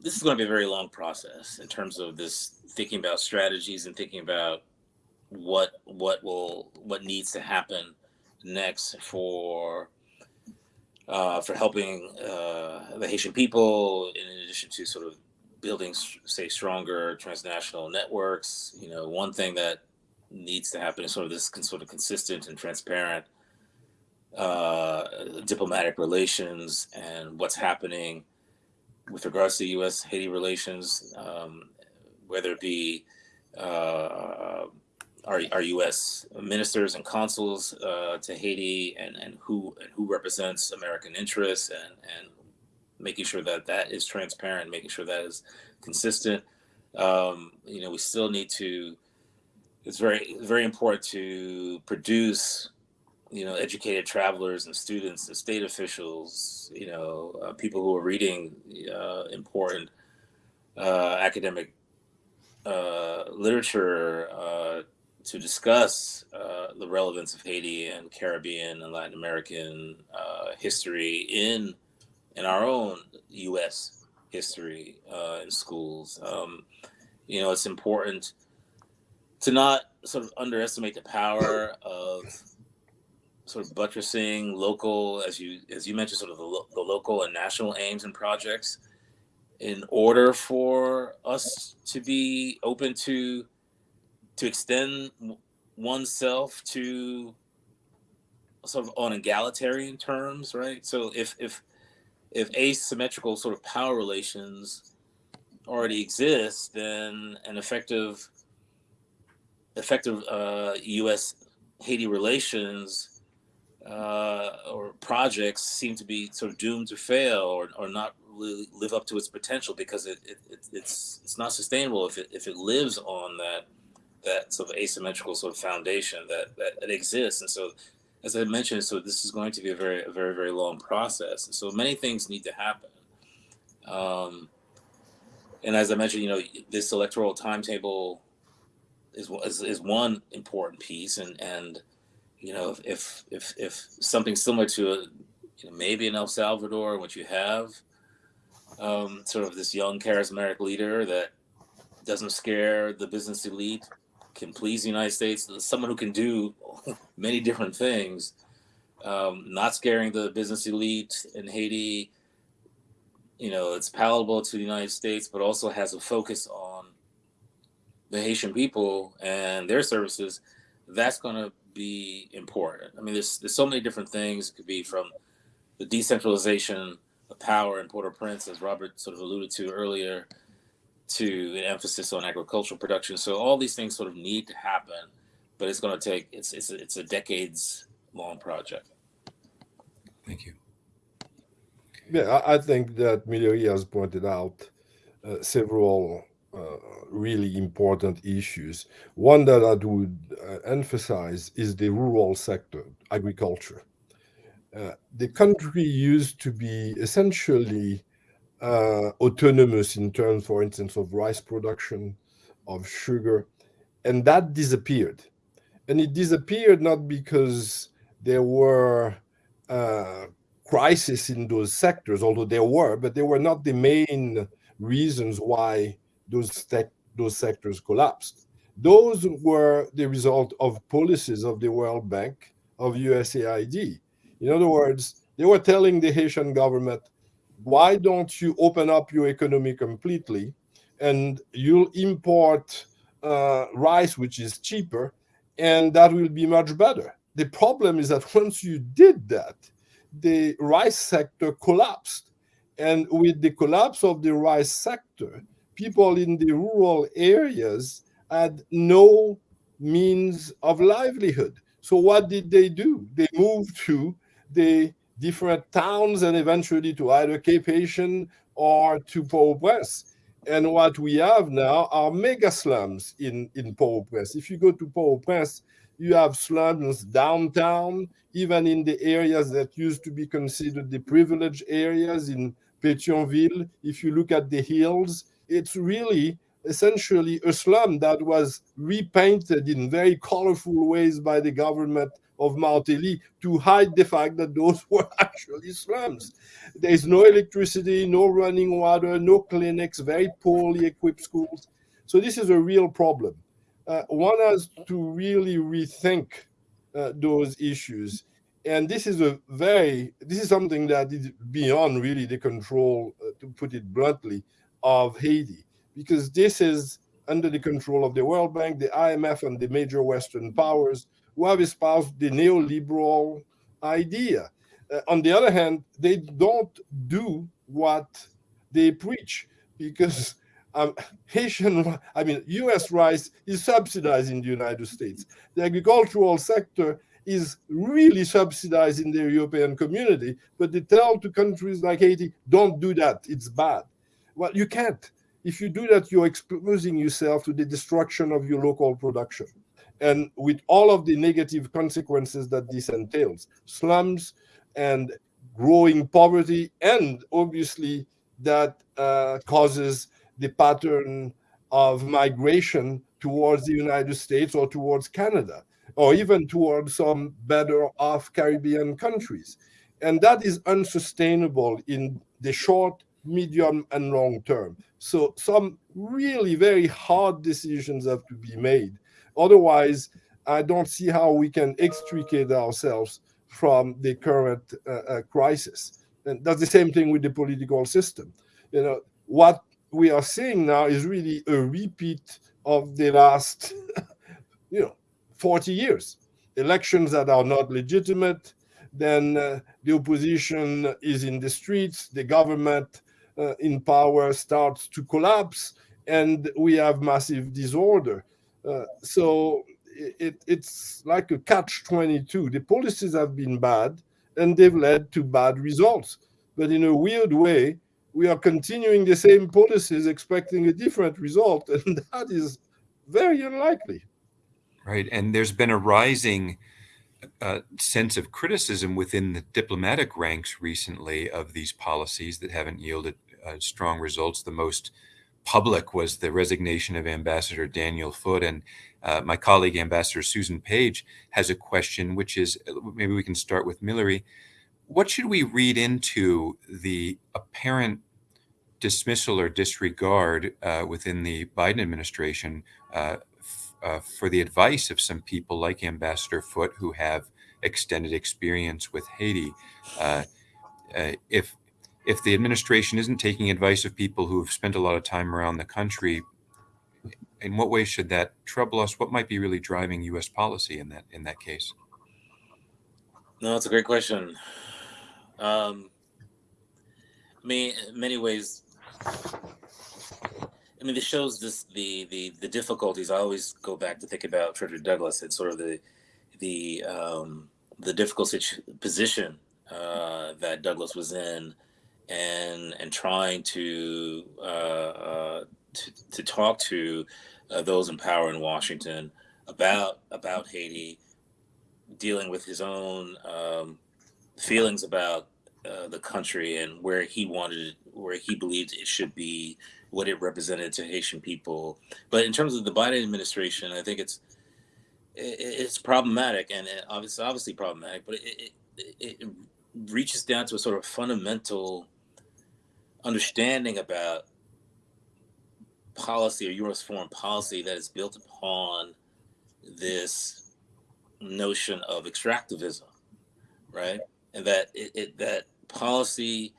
Speaker 3: this is going to be a very long process in terms of this thinking about strategies and thinking about what what will what needs to happen next for uh, for helping uh, the Haitian people, in addition to sort of building, say, stronger transnational networks. You know, one thing that needs to happen is sort of this sort of consistent and transparent uh, diplomatic relations and what's happening with regards to U.S. Haiti relations, um, whether it be uh, our, our U.S. ministers and consuls uh, to Haiti, and, and who and who represents American interests, and and making sure that that is transparent, making sure that is consistent. Um, you know, we still need to. It's very very important to produce, you know, educated travelers and students and state officials. You know, uh, people who are reading uh, important uh, academic uh, literature uh, to discuss uh, the relevance of Haiti and Caribbean and Latin American history in in our own U.S. history in schools. Um, you know, it's important to not sort of underestimate the power of sort of buttressing local, as you as you mentioned, sort of the, the local and national aims and projects in order for us to be open to to extend oneself to sort of on egalitarian terms, right? So if if if asymmetrical sort of power relations already exist, then an effective effective uh, U.S. Haiti relations uh, or projects seem to be sort of doomed to fail or, or not really live up to its potential because it, it, it, it's it's not sustainable if it if it lives on that that sort of asymmetrical sort of foundation that, that, that exists. And so, as I mentioned, so this is going to be a very, a very, very long process. And so many things need to happen. Um, and as I mentioned, you know, this electoral timetable is, is, is one important piece. And, and, you know, if, if, if something similar to a, you know, maybe in El Salvador, what you have, um, sort of this young charismatic leader that doesn't scare the business elite can please the United States, someone who can do [laughs] many different things, um, not scaring the business elite in Haiti. You know, it's palatable to the United States, but also has a focus on the Haitian people and their services. That's going to be important. I mean, there's there's so many different things. It could be from the decentralization of power in Port-au-Prince, as Robert sort of alluded to earlier, to an emphasis on agricultural production. So all these things sort of need to happen, but it's going to take it's it's a, it's a decades long project.
Speaker 1: Thank you.
Speaker 2: Yeah, I, I think that Millery has pointed out uh, several uh, really important issues. One that I would uh, emphasize is the rural sector, agriculture. Uh, the country used to be essentially uh, autonomous in terms, for instance, of rice production, of sugar, and that disappeared. And it disappeared not because there were uh, crises in those sectors, although there were, but they were not the main reasons why those those sectors collapsed. Those were the result of policies of the World Bank, of USAID. In other words, they were telling the Haitian government, why don't you open up your economy completely and you'll import uh, rice, which is cheaper, and that will be much better. The problem is that [laughs] once you did that, the rice sector collapsed. And with the collapse of the rice sector, people in the rural areas had no means of livelihood. So what did they do? They moved to the different towns and eventually to either Cape Haitian or to Port-au-Prince. And what we have now are mega slums in, in Port-au-Prince. If you go to Port-au-Prince, you have slums downtown, even in the areas that used to be considered the privileged areas in Pétionville. If you look at the hills, it's really essentially a slum that was repainted in very colorful ways by the government of Martelly to hide the fact that those [laughs] were actually slums. There is no electricity, no running water, no clinics, very poorly equipped schools. So this is a real problem. Uh, one has to really rethink uh, those issues. And this is a very, this is something that is beyond really the control, uh, to put it bluntly, of Haiti, because this is under the control of the World Bank, the IMF, and the major Western powers who have espoused the neoliberal idea. Uh, on the other hand, they don't do what they preach because um, Haitian, I mean, US rice is subsidized in the United States. The agricultural sector is really subsidized in the European community, but they tell to countries like Haiti, don't do that, it's bad. Well, you can't. If you do that, you're exposing yourself to the destruction of your local production. And with all of the negative consequences that this entails, slums and growing poverty, and obviously that uh, causes the pattern of migration towards the United States or towards Canada, or even towards some better off Caribbean countries. And that is unsustainable in the short, medium, and long term. So some really very hard decisions have to be made. Otherwise, I don't see how we can extricate ourselves from the current uh, uh, crisis. And that's the same thing with the political system. You know, what we are seeing now is really a repeat of the last, [laughs] you know, 40 years. Elections that are not legitimate, then uh, the opposition is in the streets, the government in power starts to collapse, and we have massive disorder. Uh, so it, it's like a catch 22. The policies have been bad, and they've led to bad results. But in a weird way, we are continuing the same policies expecting a different result, [laughs] and that is very unlikely.
Speaker 1: Right. And there's been a rising uh, sense of criticism within the diplomatic ranks recently of these policies that haven't yielded uh, strong results. The most public was the resignation of Ambassador Daniel Foote. And uh, my colleague, Ambassador Susan Page, has a question, which is maybe we can start with Millery what should we read into the apparent dismissal or disregard uh, within the Biden administration uh, uh, for the advice of some people like Ambassador Foote who have extended experience with Haiti? Uh, uh, if if the administration isn't taking advice of people who have spent a lot of time around the country, in what way should that trouble us? What might be really driving U.S. policy in that in that case?
Speaker 3: No, that's a great question. Um, I mean, in many ways, I mean, this shows this the the the difficulties. I always go back to think about Frederick Douglass and sort of the the um, the difficult position uh, that Douglass was in, and and trying to uh, uh, to, to talk to uh, those in power in Washington about about Haiti, dealing with his own um, feelings about uh, the country and where he wanted, where he believed it should be, what it represented to Haitian people. But in terms of the Biden administration, I think it's it, it's problematic and obviously obviously problematic, but it, it, it reaches down to a sort of fundamental understanding about policy or U.S. foreign policy that is built upon this notion of extractivism, right? And that it, it that policy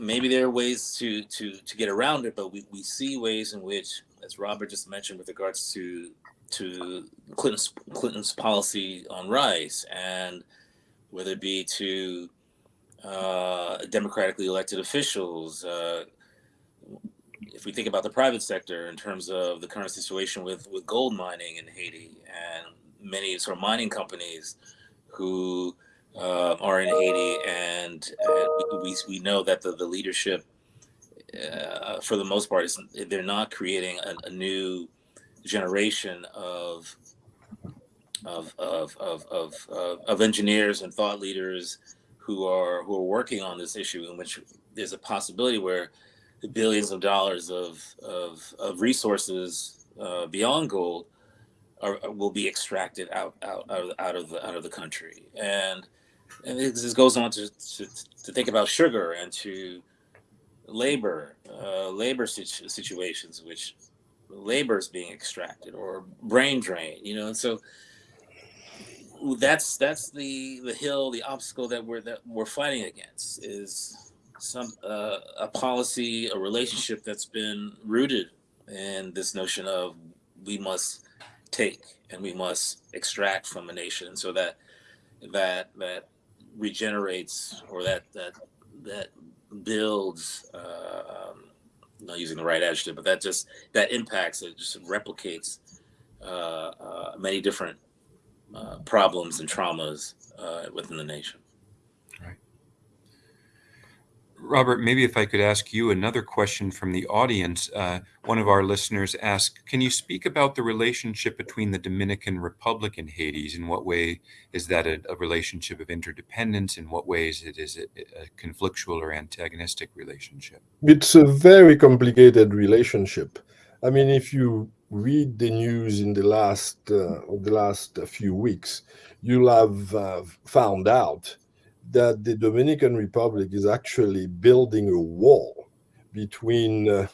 Speaker 3: maybe there are ways to to to get around it but we, we see ways in which as robert just mentioned with regards to to clinton's clinton's policy on rice and whether it be to uh, democratically elected officials uh, if we think about the private sector in terms of the current situation with with gold mining in haiti and many sort of mining companies who uh, are in Haiti, and, and we, we know that the, the leadership, uh, for the most part, is they're not creating a, a new generation of of of, of of of engineers and thought leaders who are who are working on this issue, in which there's a possibility where billions of dollars of of, of resources uh, beyond gold are, will be extracted out out out of, out of the out of the country, and and this goes on to, to, to think about sugar and to labor uh, labor situ- situations, which labor is being extracted or brain drain, you know, and so that's that's the the hill, the obstacle that we're that we're fighting against is some uh, a policy, a relationship that's been rooted in this notion of we must take and we must extract from a nation. So that that that regenerates or that that that builds uh, not using the right adjective but that just that impacts it just replicates uh, uh, many different uh, problems and traumas uh, within the nation Right.
Speaker 1: Robert, maybe if I could ask you another question from the audience. Uh, one of our listeners asked, can you speak about the relationship between the Dominican Republic and Haiti? In what way is that a, a relationship of interdependence? In what ways it is it a conflictual or antagonistic relationship?
Speaker 2: It's a very complicated relationship. I mean, if you read the news in the last uh, the last few weeks, you'll have uh, found out that the Dominican Republic is actually building a wall between uh,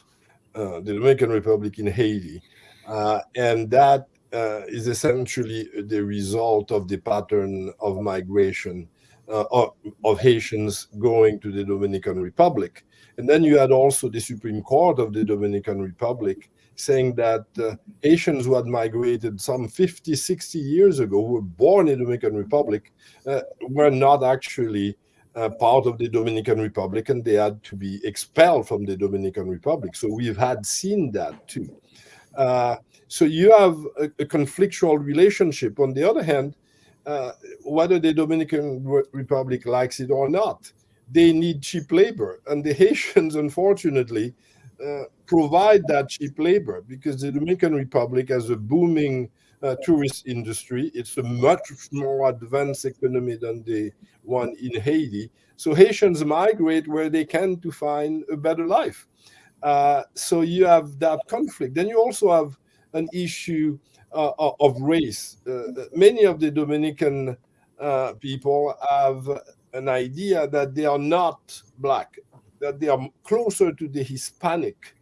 Speaker 2: uh, the Dominican Republic and Haiti. Uh, and that uh, is essentially the result of the pattern of migration of, of, Haitians going to the Dominican Republic. And then you had also the Supreme Court of the Dominican Republic saying that uh, Haitians who had migrated some 50, 60 years ago, who were born in the Dominican Republic, uh, were not actually uh, part of the Dominican Republic and they had to be expelled from the Dominican Republic. So we've had seen that too. Uh, so you have a, a, conflictual relationship. On the other hand, uh, whether the Dominican Republic likes it or not, they need cheap labor. And the [laughs] Haitians, unfortunately, uh, provide that cheap labor because the Dominican Republic has a booming uh, tourist industry. It's a much more advanced economy than the one in Haiti. So Haitians migrate where they can to find a better life. Uh, so you have that conflict. Then you also have an issue uh, of race. Uh, many of the Dominican uh, people have an idea that they are not black that they are closer to the Hispanic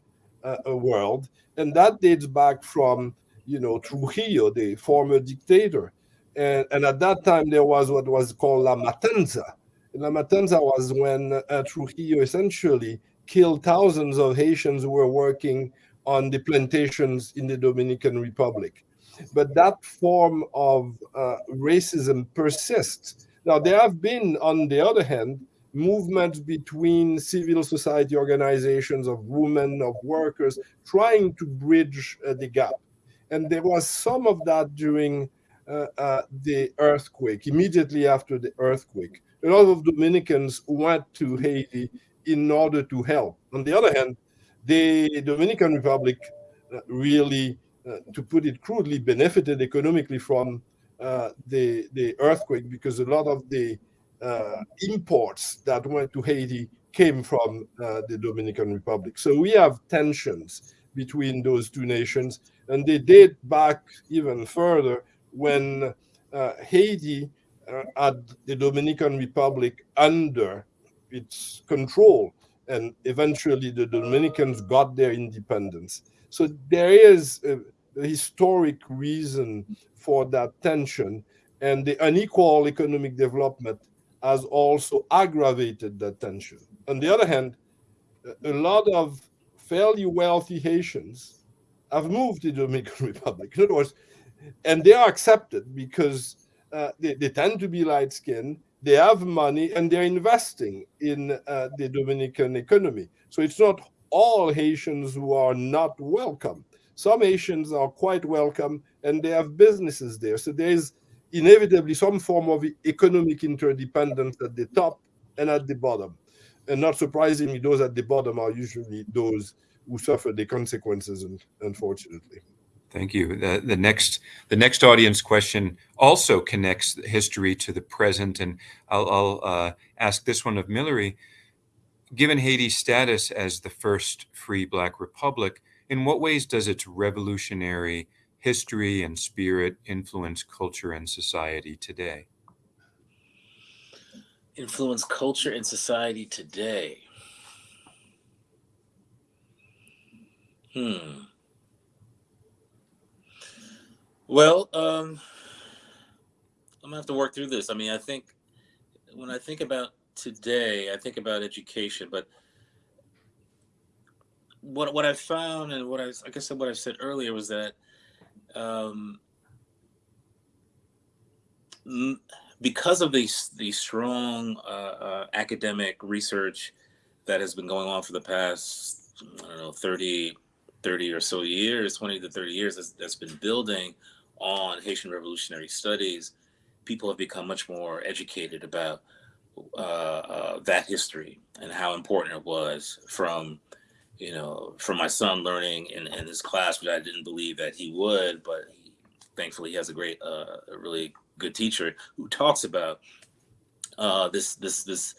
Speaker 2: uh, uh, world, and that dates back from you know Trujillo, the former dictator, and, and at that time there was what was called La Matanza. La Matanza was when uh, Trujillo essentially killed thousands of Haitians who were working on the plantations in the Dominican Republic. But that form of uh, racism persists. Now, there have been, on the other hand, movements between civil society organizations of women, of workers, trying to bridge uh, the gap. And there was some of that during uh, uh, the earthquake, immediately after the earthquake. A lot of Dominicans went to Haiti in order to help. On the other hand, the Dominican Republic uh, really, uh, to put it crudely, benefited economically from uh, the, the earthquake because a lot of the uh, imports that went to Haiti came from uh, the Dominican Republic. So we have tensions between those two nations, and they date back even further when uh, Haiti uh, had the Dominican Republic under its control, and eventually the Dominicans got their independence. So there is a, a historic reason for that tension, and the unequal economic development has also aggravated that tension. On the other hand, a lot of fairly wealthy Haitians have moved to the Dominican [laughs] Republic. In other words, and they are accepted because uh, they, they, tend to be light skinned, they have money, and they're investing in uh, the Dominican economy. So it's not all Haitians who are not welcome. Some Haitians are quite welcome and they have businesses there. So there's inevitably some form of economic interdependence at the top and at the bottom. And not surprisingly, those at the bottom are usually those who suffer the consequences, and unfortunately.
Speaker 1: Thank you. The, the next the next audience question also connects history to the present, and I'll, I'll uh, ask this one of Millery. Given Haiti's status as the first free Black republic, in what ways does its revolutionary history and spirit influence culture and society today?
Speaker 3: Influence culture and society today. Hmm. Well, um, I'm gonna have to work through this. I mean, I think when I think about today, I think about education, but what what I found and what I I what I said earlier was that um, because of the the strong uh, uh, academic research that has been going on for the past I don't know 30 30 or so years 20 to 30 years that's, that's been building on Haitian revolutionary studies people have become much more educated about uh, uh, that history and how important it was from you know from my son learning in, in this class which i didn't believe that he would but he, thankfully he has a great uh, a really good teacher who talks about uh, this this this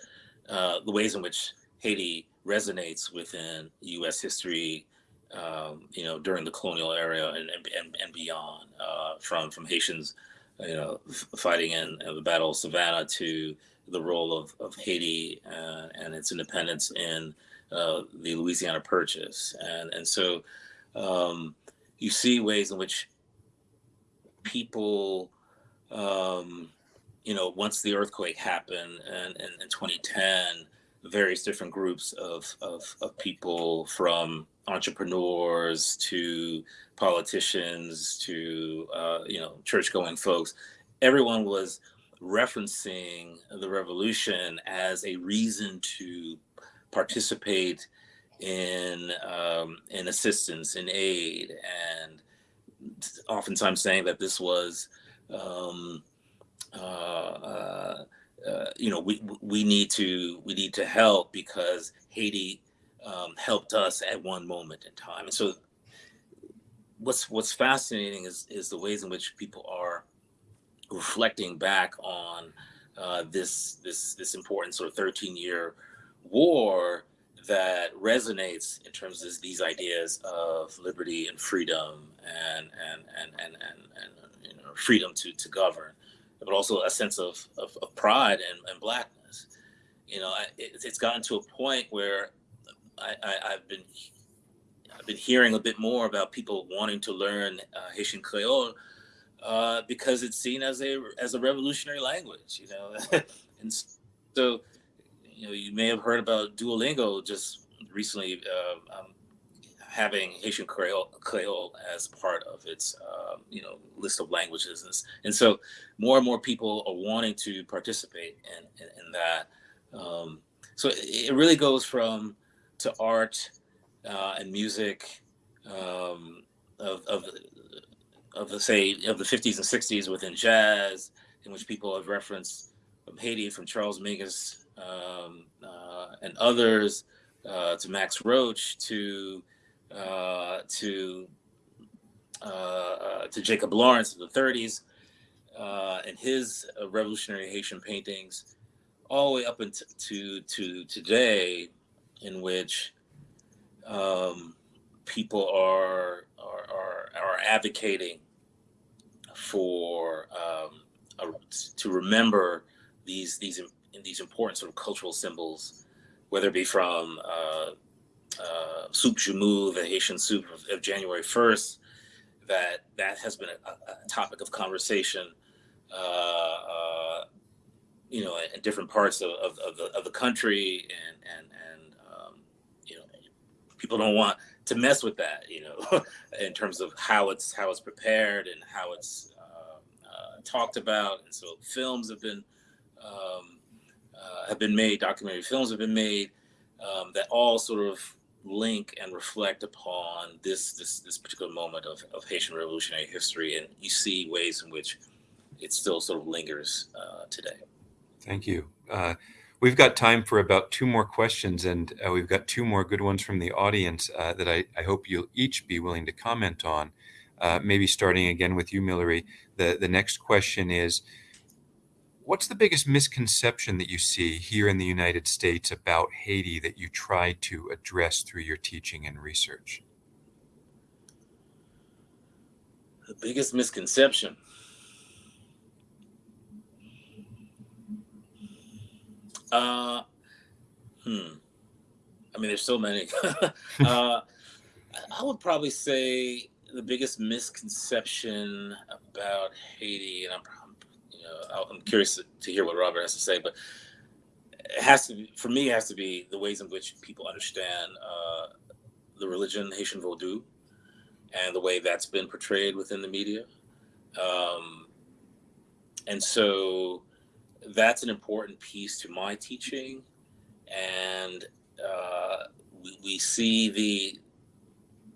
Speaker 3: uh, the ways in which haiti resonates within u.s history um, you know during the colonial era and and, and beyond uh, from from haitians you know fighting in, in the battle of savannah to the role of, of Haiti uh, and its independence in uh, the Louisiana Purchase. And, and so um, you see ways in which people, um, you know, once the earthquake happened and in 2010, various different groups of, of, of people from entrepreneurs to politicians to, uh, you know, church going folks, everyone was referencing the revolution as a reason to participate in um, in assistance in aid and oftentimes saying that this was um, uh, uh, uh, you know we we need to we need to help because Haiti um, helped us at one moment in time. And so what's what's fascinating is is the ways in which people are reflecting back on uh, this this this important sort of 13 year war that resonates in terms of these ideas of liberty and freedom and and and and and, and you know freedom to to govern but also a sense of of, of pride and, and blackness you know it, it's gotten to a point where I, I have been I've been hearing a bit more about people wanting to learn uh, Haitian Creole uh, because it's seen as a as a revolutionary language, you know. [laughs] and so, you know, you may have heard about Duolingo just recently uh, um, having Haitian Creole, Creole as part of its uh, you know list of languages, and, and, so more and more people are wanting to participate in in, in that. Um, so it, it really goes from to art uh, and music um, of, of of the say of the 50s and 60s within jazz, in which people have referenced from Haiti, from Charles Mingus um, uh, and others, uh, to Max Roach, to uh, to to Jacob Lawrence of the 30s, uh, and his revolutionary Haitian paintings, all the way up into to, to today, in which um, people are, are, are, are advocating for um, a, to remember these these these important sort of cultural symbols, whether it be from uh, uh, Soup Joumou, the Haitian soup of, of, January 1st, that that has been a, a topic of conversation, uh, uh, you know, in different parts of, of, of, the, of the country, and and and um, you know, people don't want to mess with that, you know, [laughs] in terms of how it's how it's prepared and how it's talked about, and so films have been um, uh, have been made, documentary films have been made um, that all sort of link and reflect upon this this this particular moment of, of Haitian revolutionary history, and you see ways in which it still sort of lingers uh, today.
Speaker 1: Thank you. Uh, we've got time for about two more questions, and uh, we've got two more good ones from the audience uh, that I, I hope you'll each be willing to comment on. Uh, maybe starting again with you, Millery. The, the next question is, what's the biggest misconception that you see here in the United States about Haiti that you try to address through your teaching and research?
Speaker 3: The biggest misconception. Uh, hmm. I mean, there's so many. [laughs] uh, I would probably say the biggest misconception about Haiti, and I'm, know, I'm curious to hear what Robert has to say, but it has to be for me. It has to be the ways in which people understand uh, the religion Haitian Vodou and the way that's been portrayed within the media. Um, and so that's an important piece to my teaching. And uh, we, we see the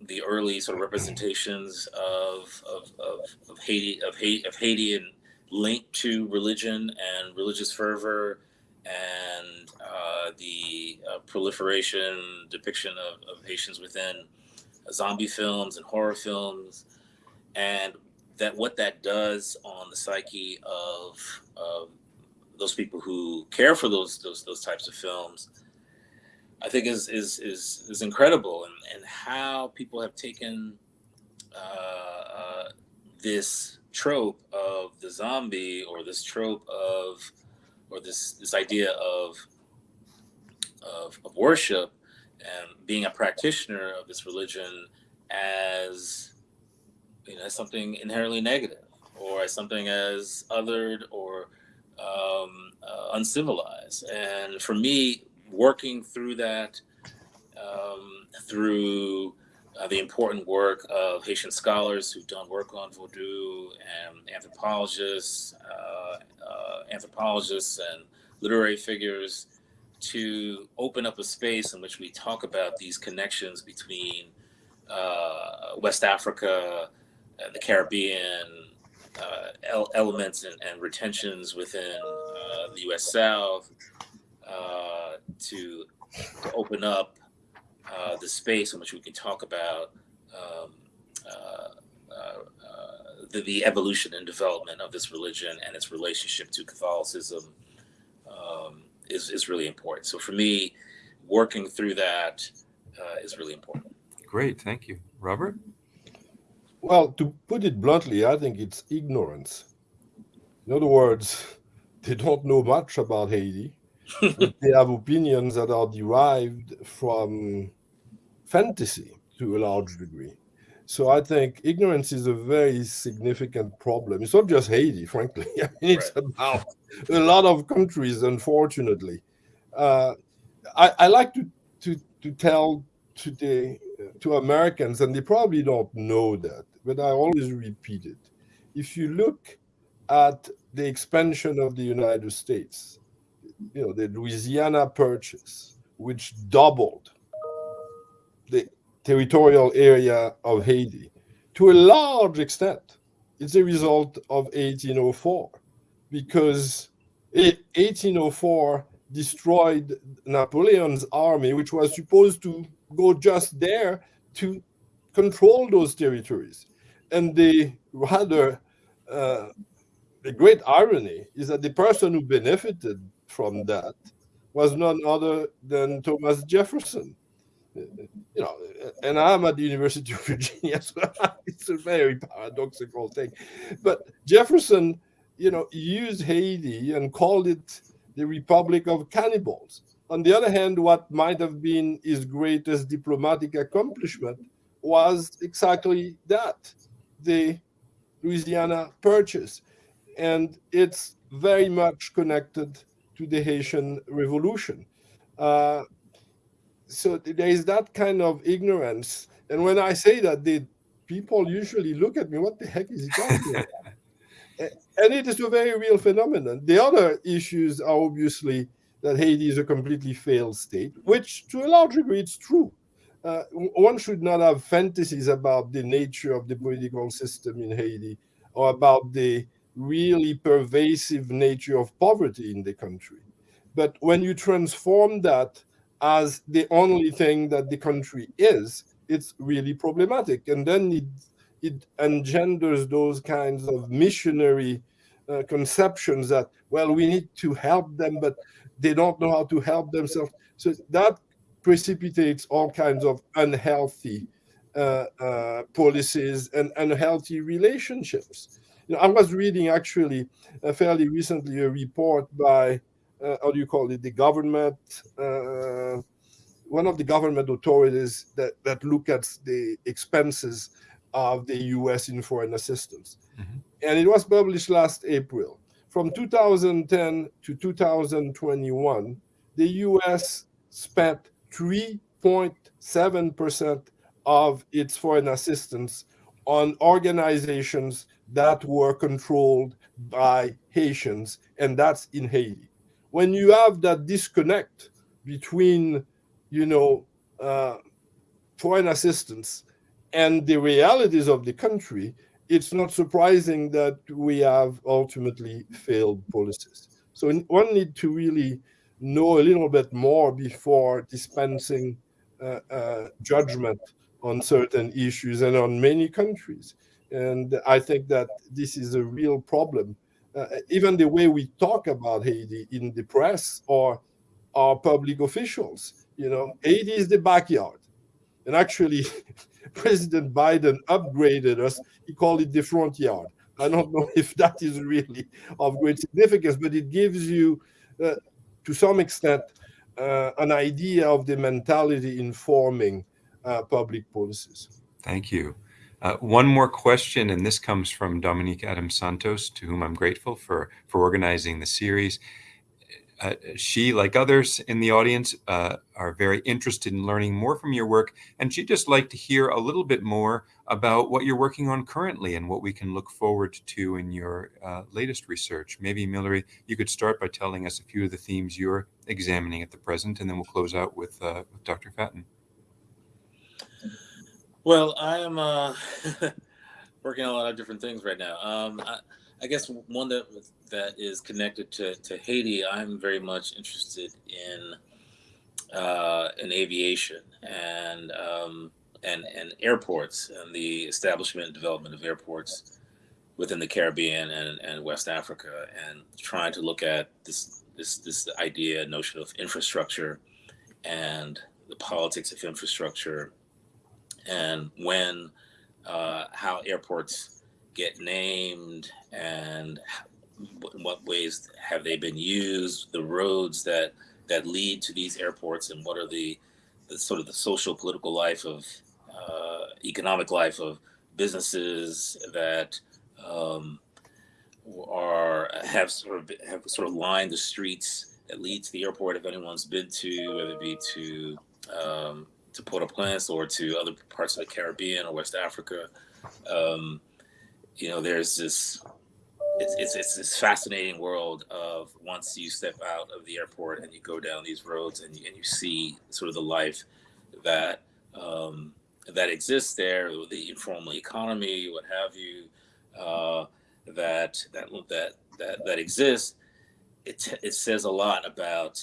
Speaker 3: the early sort of representations of of, of, of Haiti of Haiti of Haiti and linked to religion and religious fervor and uh, the uh, proliferation depiction of, of Haitians within zombie films and horror films, and that what that does on the psyche of, of those people who care for those those those types of films, I think is is is, is incredible, and and how people have taken uh, uh, this trope of the zombie or this trope of or this this idea of of, of worship and being a practitioner of this religion as you know as something inherently negative or as something as othered or um, uh, uncivilized. And for me working through that um, through uh, the important work of Haitian scholars who've done work on Vodou and anthropologists, uh, uh anthropologists and literary figures to open up a space in which we talk about these connections between uh, West Africa, the Caribbean, uh, elements and, and, retentions within uh, the U.S. South uh, to, to, open up uh, the space in which we can talk about um, the, the, evolution and development of this religion and its relationship to Catholicism. Um, is, is really important. So for me, working through that uh, is really important.
Speaker 1: Great, thank you, Robert.
Speaker 2: Well, to put it bluntly, I think it's ignorance. In other words, [laughs] they don't know much about Haiti. [laughs] they have opinions that are derived from fantasy to a large degree. So I think ignorance is a very significant problem. It's not just Haiti, frankly. [laughs] I mean, it's right. about a lot of countries, unfortunately. Uh, I, I, like to, to, to tell today to Americans, and they probably don't know that, but I always repeat it. If you look at the expansion of the United States, you know, the Louisiana Purchase, which doubled territorial area of Haiti, to a large extent, it's a result of 1804 because 1804 destroyed Napoleon's army, which was supposed to go just there to control those territories. And the rather, uh, the great irony is that the person who benefited from that was none other than Thomas Jefferson. You know, and I'm at the University of Virginia, so [laughs] it's a very paradoxical thing. But Jefferson you know, used Haiti and called it the Republic of Cannibals. On the other hand, what might have been his greatest diplomatic accomplishment was exactly that the Louisiana Purchase. And it's very much connected to the Haitian Revolution. Uh, so there is that kind of ignorance. And when I say that, the people usually look at me, what the heck is he talking about? [laughs] and it is a very real phenomenon. The other issues are obviously that Haiti is a completely failed state, which to a large degree it's true. Uh, one should not have fantasies about the nature of the political system in Haiti or about the really pervasive nature of poverty in the country. But when you transform that as the only thing that the country is, it's really problematic. And then it it engenders those kinds of missionary uh, conceptions that well we need to help them but they don't know how to help themselves so that precipitates all kinds of unhealthy uh, uh, policies and, and healthy relationships. You know, I was reading actually fairly recently a report by, uh, how do you call it, the government, uh, one of the government authorities that, that look at the expenses of the US in foreign assistance. Mm-hmm. And it was published last April. From 2010 to 2021, the US spent 3.7% of its foreign assistance on organizations that were controlled by Haitians, and that's in Haiti. When you have that disconnect between, you know, uh, foreign assistance and the realities of the country, it's not surprising that we have ultimately failed policies. So one need to really know a little bit more before dispensing uh, uh, judgment on certain issues and on many countries. And I think that this is a real problem. Uh, even the way we talk about Haiti in the press or our public officials, you know, Haiti is the backyard. And actually, [laughs] President Biden upgraded us. He called it the front yard. I don't know [laughs] if that is really of great significance, but it gives you, uh, to some extent, uh, an idea of the mentality informing uh, public policies.
Speaker 1: Thank you. Uh, one more question, and this comes from Dominique Adam Santos, to whom I'm grateful for for organizing the series. Uh, she, like others in the audience, uh, are very interested in learning more from your work, and she'd just like to hear a little bit more about what you're working on currently and what we can look forward to in your uh, latest research. Maybe, Millery, you could start by telling us a few of the themes you're examining at the present, and then we'll close out with, uh, with Dr. Fatton.
Speaker 3: Well, I am uh, [laughs] working on a lot of different things right now. Um, I, I, guess one that that is connected to, to Haiti, I'm very much interested in uh, in aviation and um, and and airports and the establishment and development of airports within the Caribbean and, and West Africa, and trying to look at this this this idea notion of infrastructure and the politics of infrastructure and when, uh, how airports get named, and in what ways have they been used, the roads that that lead to these airports, and what are the, the sort of the social political life of uh, economic life of businesses that um, are have sort of have sort of lined the streets that lead to the airport. If anyone's been to, whether it be to um, to Port-au-Prince or to other parts like Caribbean or West Africa. Um, you know, there's this it's, it's, it's this fascinating world of once you step out of the airport and you go down these roads and you, and you see sort of the life that um, that exists there, the informal economy, what have you, uh, that that that that that exists. It it says a lot about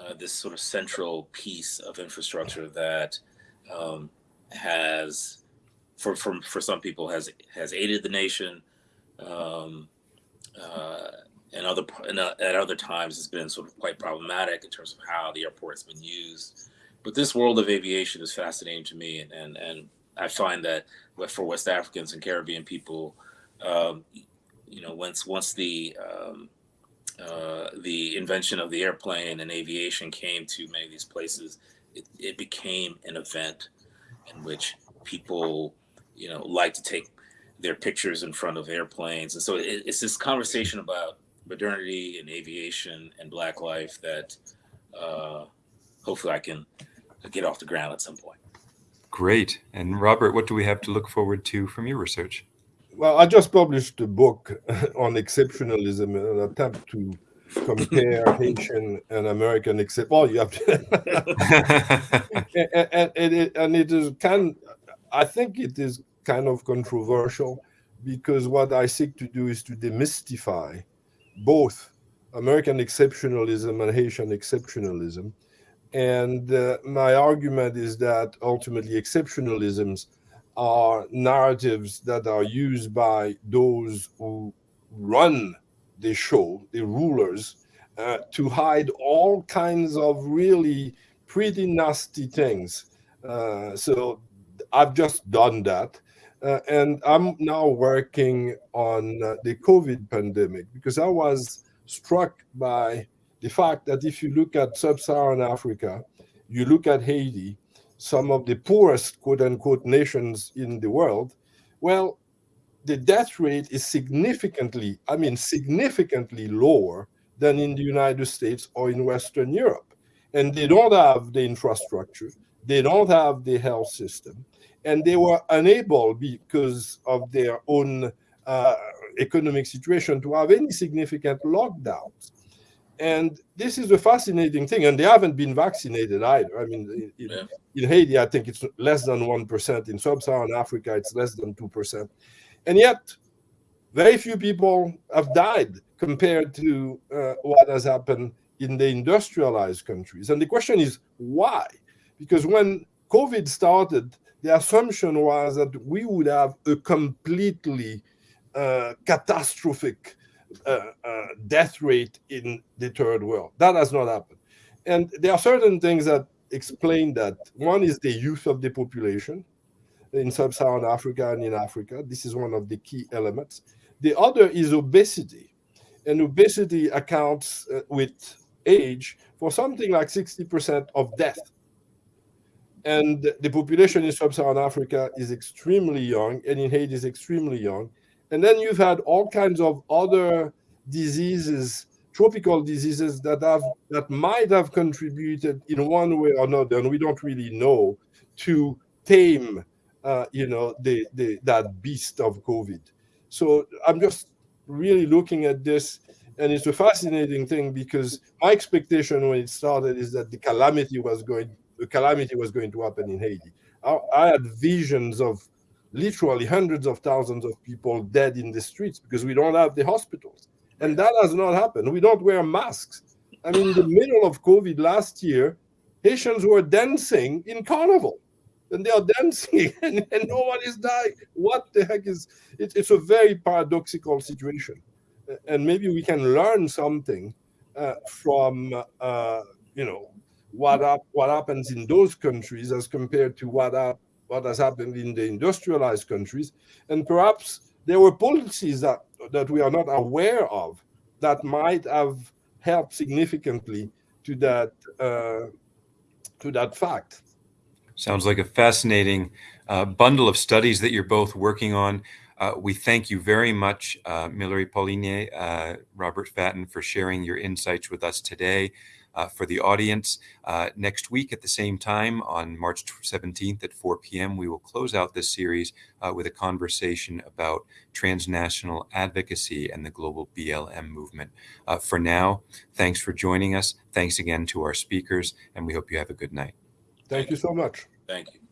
Speaker 3: uh, this sort of central piece of infrastructure that um, has, for, for for some people, has has aided the nation, um, uh, and other and, uh, at other times has been sort of quite problematic in terms of how the airport's been used. But this world of aviation is fascinating to me, and and, and I find that for West Africans and Caribbean people, um, you know, once once the um, uh, the invention of the airplane and aviation came to many of these places, it, it became an event in which people, you know, like to take their pictures in front of airplanes. And so it, it's this conversation about modernity and aviation and Black life that uh, hopefully I can get off the ground at some point.
Speaker 1: Great. And Robert, what do we have to look forward to from your research?
Speaker 2: Well, I just published a book [laughs] on exceptionalism, an attempt to compare [laughs] Haitian and American except. Well, you have to, [laughs] and, and, and, it, and it is kind. I think it is kind of controversial because what I seek to do is to demystify both American exceptionalism and Haitian exceptionalism. And uh, my argument is that ultimately exceptionalisms are narratives that are used by those who run the show, the rulers, uh, to hide all kinds of really pretty nasty things. Uh, so I've just done that. Uh, and I'm now working on uh, the COVID pandemic because I was struck by the fact that if you look at sub Saharan Africa, you look at Haiti, some of the poorest quote unquote nations in the world, well, the death rate is significantly, I mean, significantly lower than in the United States or in Western Europe. And they don't have the infrastructure, they don't have the health system, and they were unable because of their own uh, economic situation to have any significant lockdowns. And this is a fascinating thing. And they haven't been vaccinated either. I mean, in, yeah. in Haiti, I think it's less than 1%. In sub Saharan Africa, it's less than 2%. And yet, very few people have died compared to uh, what has happened in the industrialized countries. And the question is why? Because when COVID started, the assumption was that we would have a completely uh, catastrophic uh, uh, death rate in the third world. That has not happened. And there are certain things that explain that. One is the youth of the population in sub-Saharan Africa and in Africa. This is one of the key elements. The other is obesity. And obesity accounts uh, with age for something like 60% of death. And the population in sub-Saharan Africa is extremely young, and in Haiti is extremely young. And then you've had all kinds of other diseases, tropical diseases that have that might have contributed in one way or another, and we don't really know, to tame uh, you know, the, the that beast of COVID. So I'm just really looking at this, and it's a fascinating thing because my expectation when it started is that the calamity was going, the calamity was going to happen in Haiti. I, I had visions of literally hundreds of thousands of people dead in the streets because we don't have the hospitals. And that has not happened. We don't wear masks. I mean, in the middle of COVID last year, Haitians were dancing in carnival and they are dancing [laughs] and, and no one is dying. What the heck is it, it's a very paradoxical situation. And maybe we can learn something uh, from uh, you know what up, what happens in those countries as compared to what up, what has happened in the industrialized countries, and perhaps there were policies that that we are not aware of that might have helped significantly to that uh, to that fact.
Speaker 1: Sounds like a fascinating uh, bundle of studies that you're both working on. Uh, we thank you very much, uh, Millery Polyné, uh, Robert Fatton, for sharing your insights with us today. Uh, for the audience, uh, next week at the same time on March 17th at 4 p.m., we will close out this series uh, with a conversation about transnational advocacy and the global BLM movement. Uh, for now, thanks for joining us. Thanks again to our speakers, and we hope you have a good night.
Speaker 2: Thank you so much.
Speaker 3: Thank you.